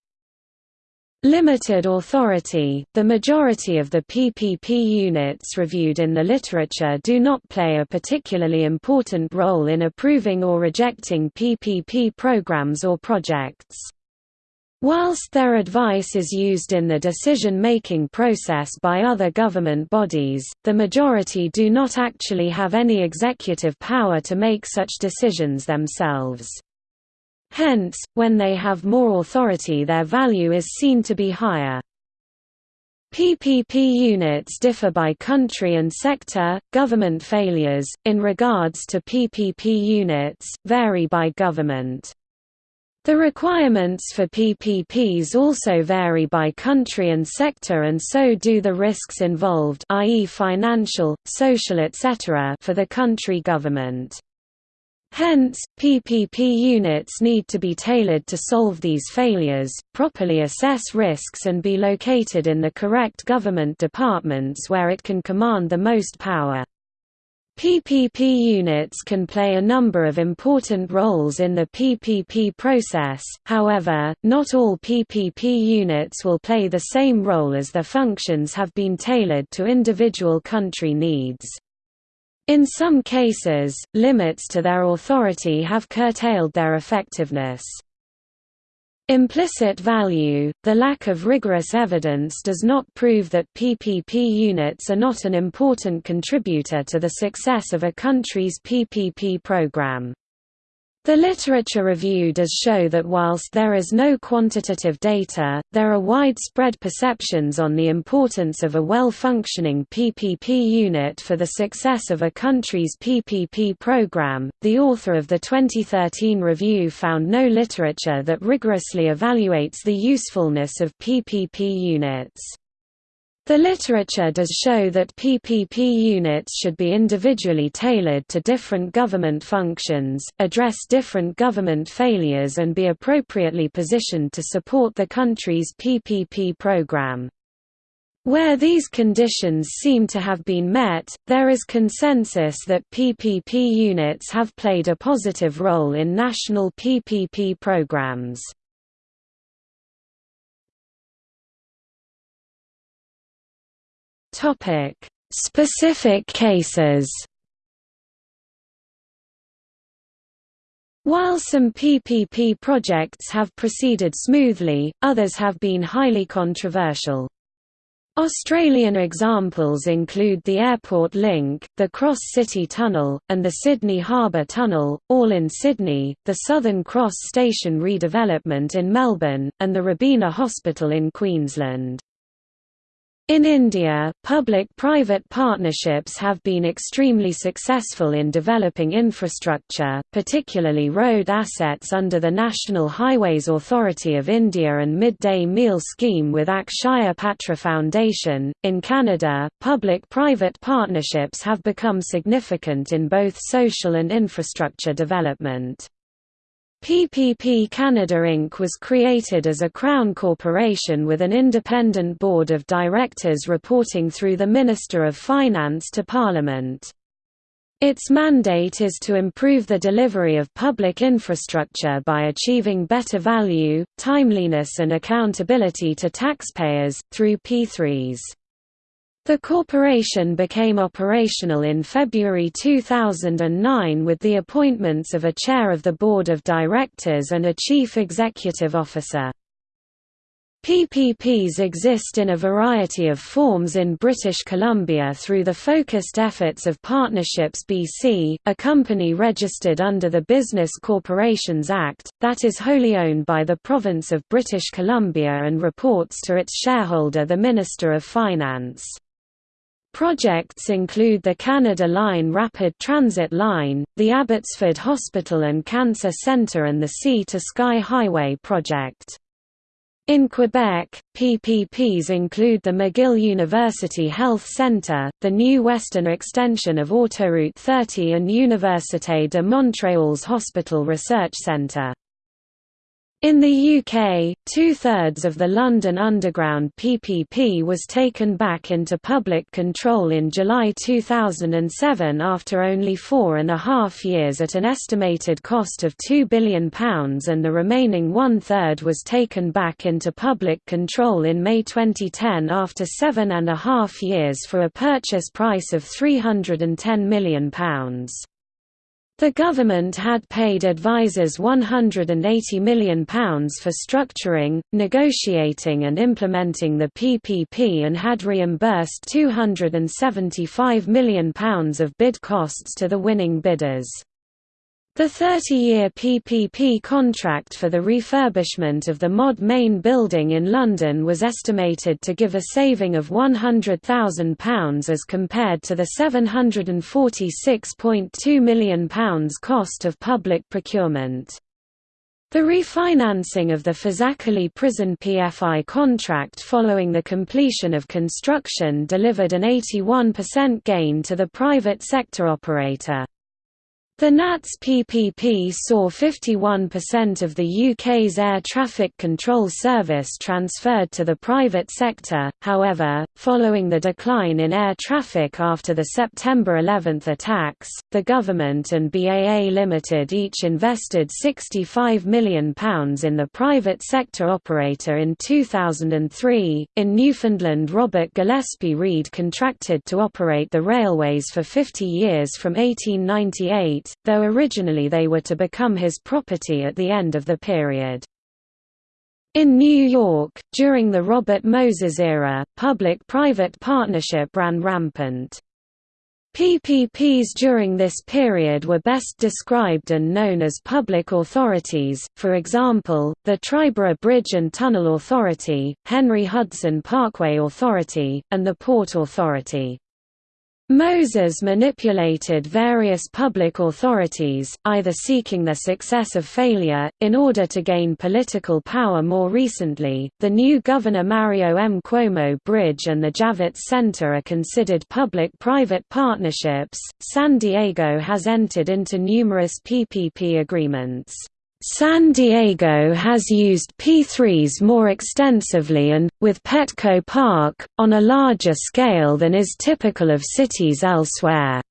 Limited authority – The majority of the PPP units reviewed in the literature do not play a particularly important role in approving or rejecting PPP programs or projects. Whilst their advice is used in the decision-making process by other government bodies, the majority do not actually have any executive power to make such decisions themselves. Hence, when they have more authority their value is seen to be higher. PPP units differ by country and sector. Government failures, in regards to PPP units, vary by government. The requirements for PPPs also vary by country and sector and so do the risks involved i.e. financial, social etc. for the country government. Hence, PPP units need to be tailored to solve these failures, properly assess risks and be located in the correct government departments where it can command the most power. PPP units can play a number of important roles in the PPP process, however, not all PPP units will play the same role as their functions have been tailored to individual country needs. In some cases, limits to their authority have curtailed their effectiveness. Implicit value – The lack of rigorous evidence does not prove that PPP units are not an important contributor to the success of a country's PPP program. The literature review does show that whilst there is no quantitative data, there are widespread perceptions on the importance of a well-functioning PPP unit for the success of a country's PPP program. The author of the 2013 review found no literature that rigorously evaluates the usefulness of PPP units. The literature does show that PPP units should be individually tailored to different government functions, address different government failures and be appropriately positioned to support the country's PPP program. Where these conditions seem to have been met, there is consensus that PPP units have played a positive role in national PPP programs. Topic: Specific cases. While some PPP projects have proceeded smoothly, others have been highly controversial. Australian examples include the Airport Link, the Cross City Tunnel, and the Sydney Harbour Tunnel, all in Sydney, the Southern Cross Station redevelopment in Melbourne, and the Robina Hospital in Queensland. In India, public-private partnerships have been extremely successful in developing infrastructure, particularly road assets under the National Highways Authority of India and Midday Meal Scheme with Akshaya Patra Foundation. In Canada, public-private partnerships have become significant in both social and infrastructure development. PPP Canada Inc. was created as a Crown corporation with an independent board of directors reporting through the Minister of Finance to Parliament. Its mandate is to improve the delivery of public infrastructure by achieving better value, timeliness and accountability to taxpayers, through P3s. The corporation became operational in February 2009 with the appointments of a chair of the board of directors and a chief executive officer. PPPs exist in a variety of forms in British Columbia through the focused efforts of Partnerships BC, a company registered under the Business Corporations Act, that is wholly owned by the province of British Columbia and reports to its shareholder the Minister of Finance. Projects include the Canada Line Rapid Transit Line, the Abbotsford Hospital and Cancer Centre and the Sea to Sky Highway project. In Quebec, PPPs include the McGill University Health Centre, the new western extension of Autoroute 30 and Université de Montréal's Hospital Research Centre. In the UK, two-thirds of the London Underground PPP was taken back into public control in July 2007 after only four and a half years at an estimated cost of £2 billion and the remaining one-third was taken back into public control in May 2010 after seven and a half years for a purchase price of £310 million. The government had paid advisers £180 million for structuring, negotiating and implementing the PPP and had reimbursed £275 million of bid costs to the winning bidders. The 30-year PPP contract for the refurbishment of the Mod Main building in London was estimated to give a saving of £100,000 as compared to the £746.2 million cost of public procurement. The refinancing of the Fazakerley prison PFI contract following the completion of construction delivered an 81% gain to the private sector operator. The NATS PPP saw 51% of the UK's air traffic control service transferred to the private sector, however, following the decline in air traffic after the September 11 attacks, the government and BAA Limited each invested £65 million in the private sector operator in 2003. In Newfoundland, Robert Gillespie Reid contracted to operate the railways for 50 years from 1898 though originally they were to become his property at the end of the period. In New York, during the Robert Moses era, public-private partnership ran rampant. PPPs during this period were best described and known as public authorities, for example, the Triborough Bridge and Tunnel Authority, Henry Hudson Parkway Authority, and the Port Authority. Moses manipulated various public authorities, either seeking their success of failure, in order to gain political power more recently. The new Governor Mario M. Cuomo Bridge and the Javits Center are considered public private partnerships. San Diego has entered into numerous PPP agreements. San Diego has used P3s more extensively and, with Petco Park, on a larger scale than is typical of cities elsewhere.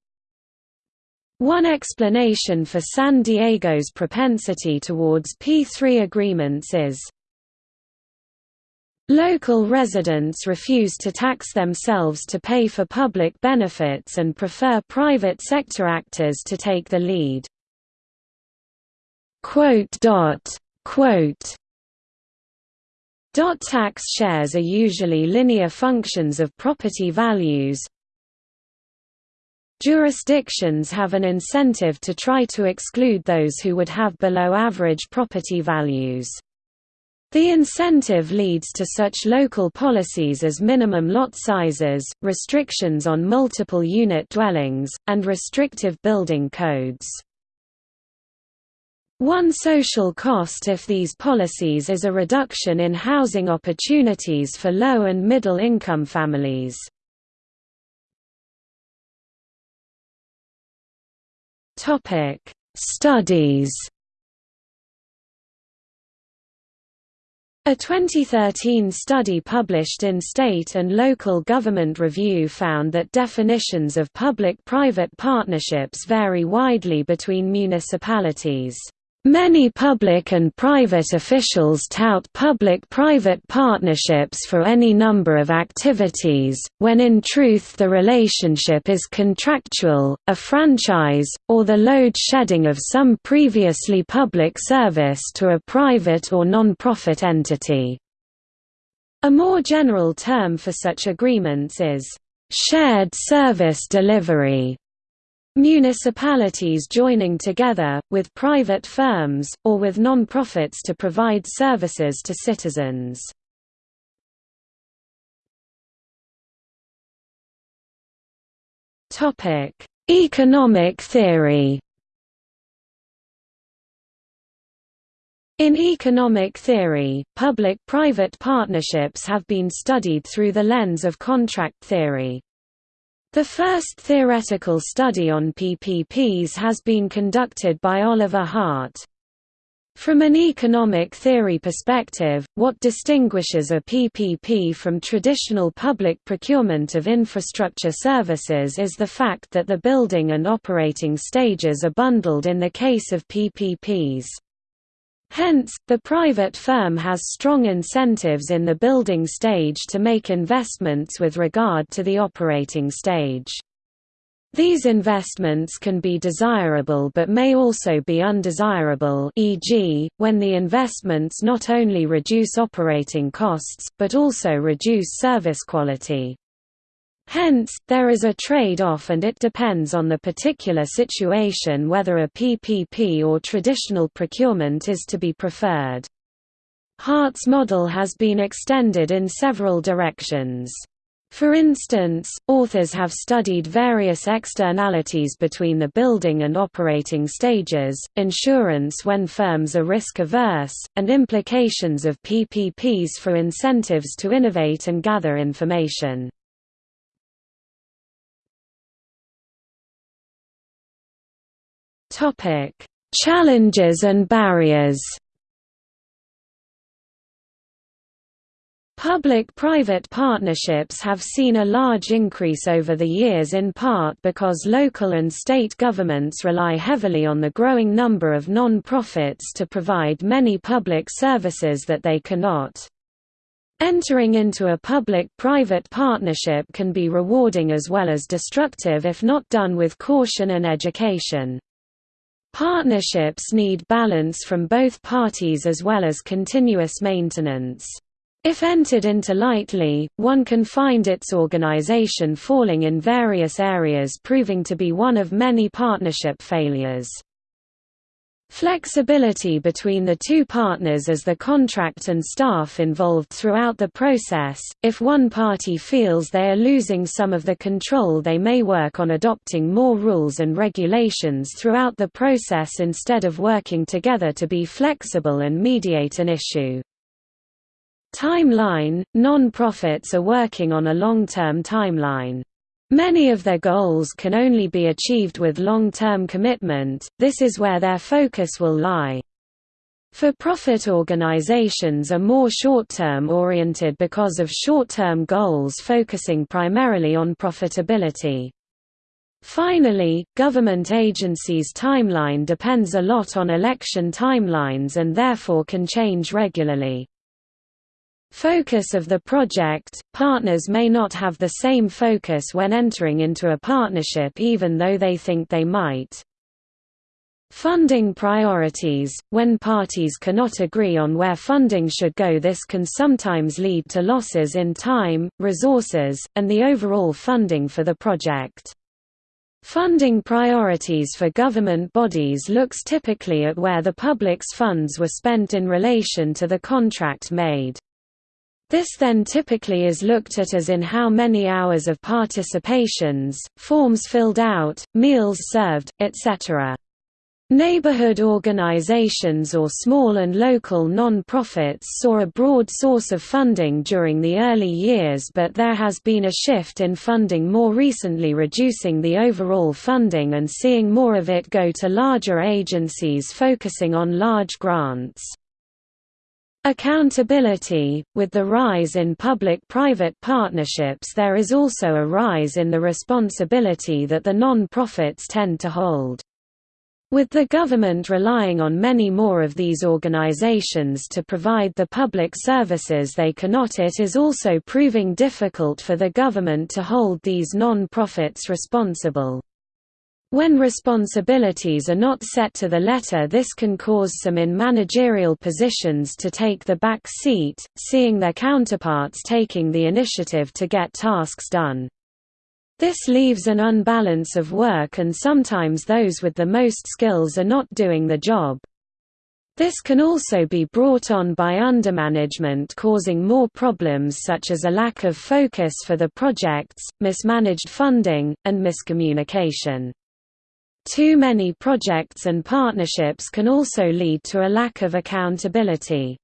One explanation for San Diego's propensity towards P3 agreements is Local residents refuse to tax themselves to pay for public benefits and prefer private sector actors to take the lead. Quote dot quote Dot tax shares are usually linear functions of property values. Jurisdictions have an incentive to try to exclude those who would have below average property values. The incentive leads to such local policies as minimum lot sizes, restrictions on multiple unit dwellings, and restrictive building codes. One social cost if these policies is a reduction in housing opportunities for low and middle income families. Studies A 2013 study published in State and Local Government Review found that definitions of public-private partnerships vary widely between municipalities. Many public and private officials tout public-private partnerships for any number of activities, when in truth the relationship is contractual, a franchise, or the load shedding of some previously public service to a private or non-profit entity. A more general term for such agreements is, "...shared service delivery", Municipalities joining together, with private firms, or with non-profits to provide services to citizens. Economic theory In economic theory, public-private partnerships have been studied through the lens of contract theory. The first theoretical study on PPPs has been conducted by Oliver Hart. From an economic theory perspective, what distinguishes a PPP from traditional public procurement of infrastructure services is the fact that the building and operating stages are bundled in the case of PPPs. Hence, the private firm has strong incentives in the building stage to make investments with regard to the operating stage. These investments can be desirable but may also be undesirable e.g., when the investments not only reduce operating costs, but also reduce service quality. Hence, there is a trade-off and it depends on the particular situation whether a PPP or traditional procurement is to be preferred. Hart's model has been extended in several directions. For instance, authors have studied various externalities between the building and operating stages, insurance when firms are risk-averse, and implications of PPPs for incentives to innovate and gather information. Topic: Challenges and barriers. Public-private partnerships have seen a large increase over the years in part because local and state governments rely heavily on the growing number of non-profits to provide many public services that they cannot. Entering into a public-private partnership can be rewarding as well as destructive if not done with caution and education. Partnerships need balance from both parties as well as continuous maintenance. If entered into lightly, one can find its organization falling in various areas proving to be one of many partnership failures. Flexibility between the two partners as the contract and staff involved throughout the process. If one party feels they are losing some of the control, they may work on adopting more rules and regulations throughout the process instead of working together to be flexible and mediate an issue. Timeline – Non-profits are working on a long-term timeline. Many of their goals can only be achieved with long-term commitment, this is where their focus will lie. For-profit organizations are more short-term oriented because of short-term goals focusing primarily on profitability. Finally, government agencies' timeline depends a lot on election timelines and therefore can change regularly. Focus of the project – Partners may not have the same focus when entering into a partnership even though they think they might. Funding priorities – When parties cannot agree on where funding should go this can sometimes lead to losses in time, resources, and the overall funding for the project. Funding priorities for government bodies looks typically at where the public's funds were spent in relation to the contract made. This then typically is looked at as in how many hours of participations, forms filled out, meals served, etc. Neighborhood organizations or small and local non-profits saw a broad source of funding during the early years but there has been a shift in funding more recently reducing the overall funding and seeing more of it go to larger agencies focusing on large grants. Accountability – With the rise in public-private partnerships there is also a rise in the responsibility that the non-profits tend to hold. With the government relying on many more of these organizations to provide the public services they cannot it is also proving difficult for the government to hold these non-profits responsible. When responsibilities are not set to the letter this can cause some in managerial positions to take the back seat, seeing their counterparts taking the initiative to get tasks done. This leaves an unbalance of work and sometimes those with the most skills are not doing the job. This can also be brought on by undermanagement causing more problems such as a lack of focus for the projects, mismanaged funding, and miscommunication. Too many projects and partnerships can also lead to a lack of accountability.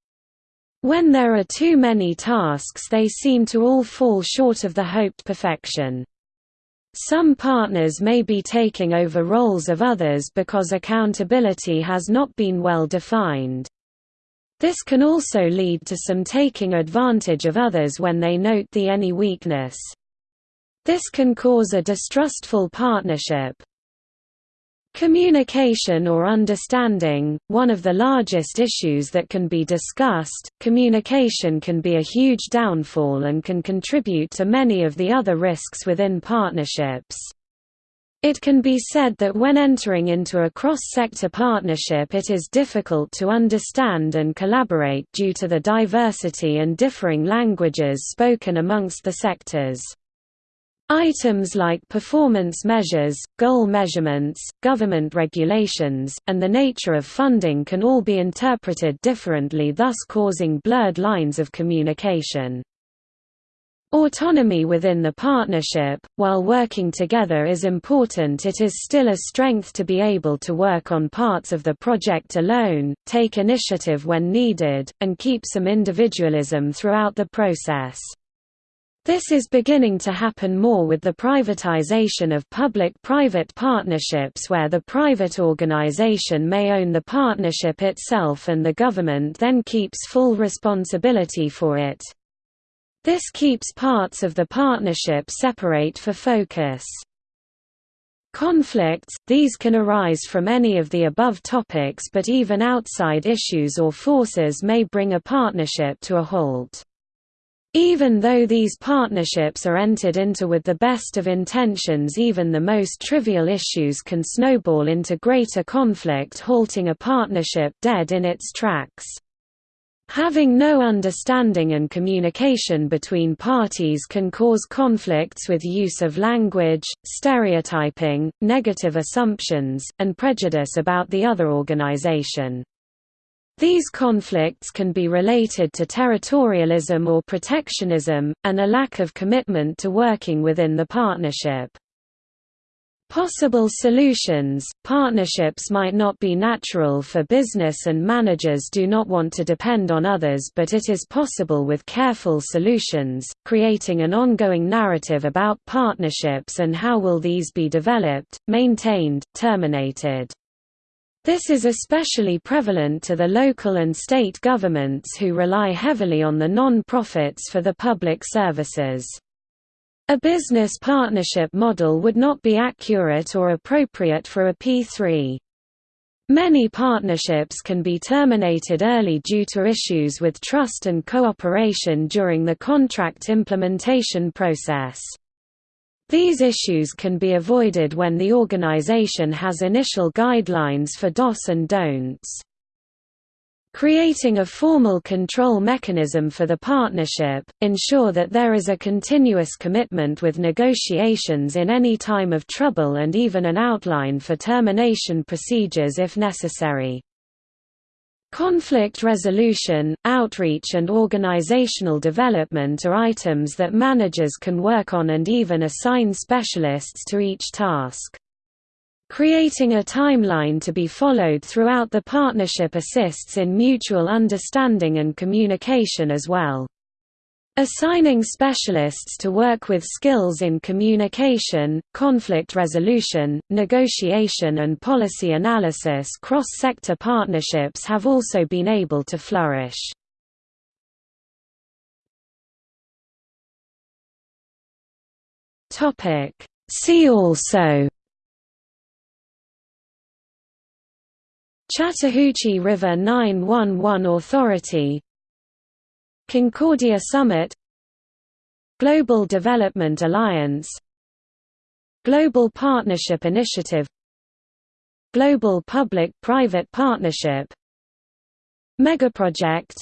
When there are too many tasks they seem to all fall short of the hoped perfection. Some partners may be taking over roles of others because accountability has not been well defined. This can also lead to some taking advantage of others when they note the any weakness. This can cause a distrustful partnership, Communication or understanding, one of the largest issues that can be discussed, communication can be a huge downfall and can contribute to many of the other risks within partnerships. It can be said that when entering into a cross-sector partnership it is difficult to understand and collaborate due to the diversity and differing languages spoken amongst the sectors. Items like performance measures, goal measurements, government regulations, and the nature of funding can all be interpreted differently thus causing blurred lines of communication. Autonomy within the partnership, while working together is important it is still a strength to be able to work on parts of the project alone, take initiative when needed, and keep some individualism throughout the process. This is beginning to happen more with the privatization of public-private partnerships where the private organization may own the partnership itself and the government then keeps full responsibility for it. This keeps parts of the partnership separate for focus. Conflicts – These can arise from any of the above topics but even outside issues or forces may bring a partnership to a halt. Even though these partnerships are entered into with the best of intentions even the most trivial issues can snowball into greater conflict halting a partnership dead in its tracks. Having no understanding and communication between parties can cause conflicts with use of language, stereotyping, negative assumptions, and prejudice about the other organization. These conflicts can be related to territorialism or protectionism, and a lack of commitment to working within the partnership. Possible solutions – Partnerships might not be natural for business and managers do not want to depend on others but it is possible with careful solutions, creating an ongoing narrative about partnerships and how will these be developed, maintained, terminated. This is especially prevalent to the local and state governments who rely heavily on the non-profits for the public services. A business partnership model would not be accurate or appropriate for a P3. Many partnerships can be terminated early due to issues with trust and cooperation during the contract implementation process. These issues can be avoided when the organization has initial guidelines for dos and don'ts. Creating a formal control mechanism for the partnership, ensure that there is a continuous commitment with negotiations in any time of trouble and even an outline for termination procedures if necessary. Conflict resolution, outreach and organizational development are items that managers can work on and even assign specialists to each task. Creating a timeline to be followed throughout the partnership assists in mutual understanding and communication as well. Assigning specialists to work with skills in communication, conflict resolution, negotiation and policy analysis cross-sector partnerships have also been able to flourish. See also Chattahoochee River 911 Authority Concordia Summit Global Development Alliance Global Partnership Initiative Global Public-Private Partnership Megaproject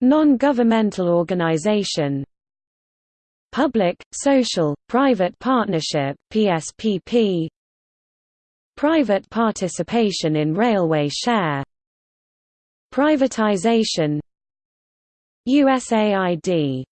Non-governmental organization Public, Social, Private Partnership PSPP Private participation in railway share Privatization USAID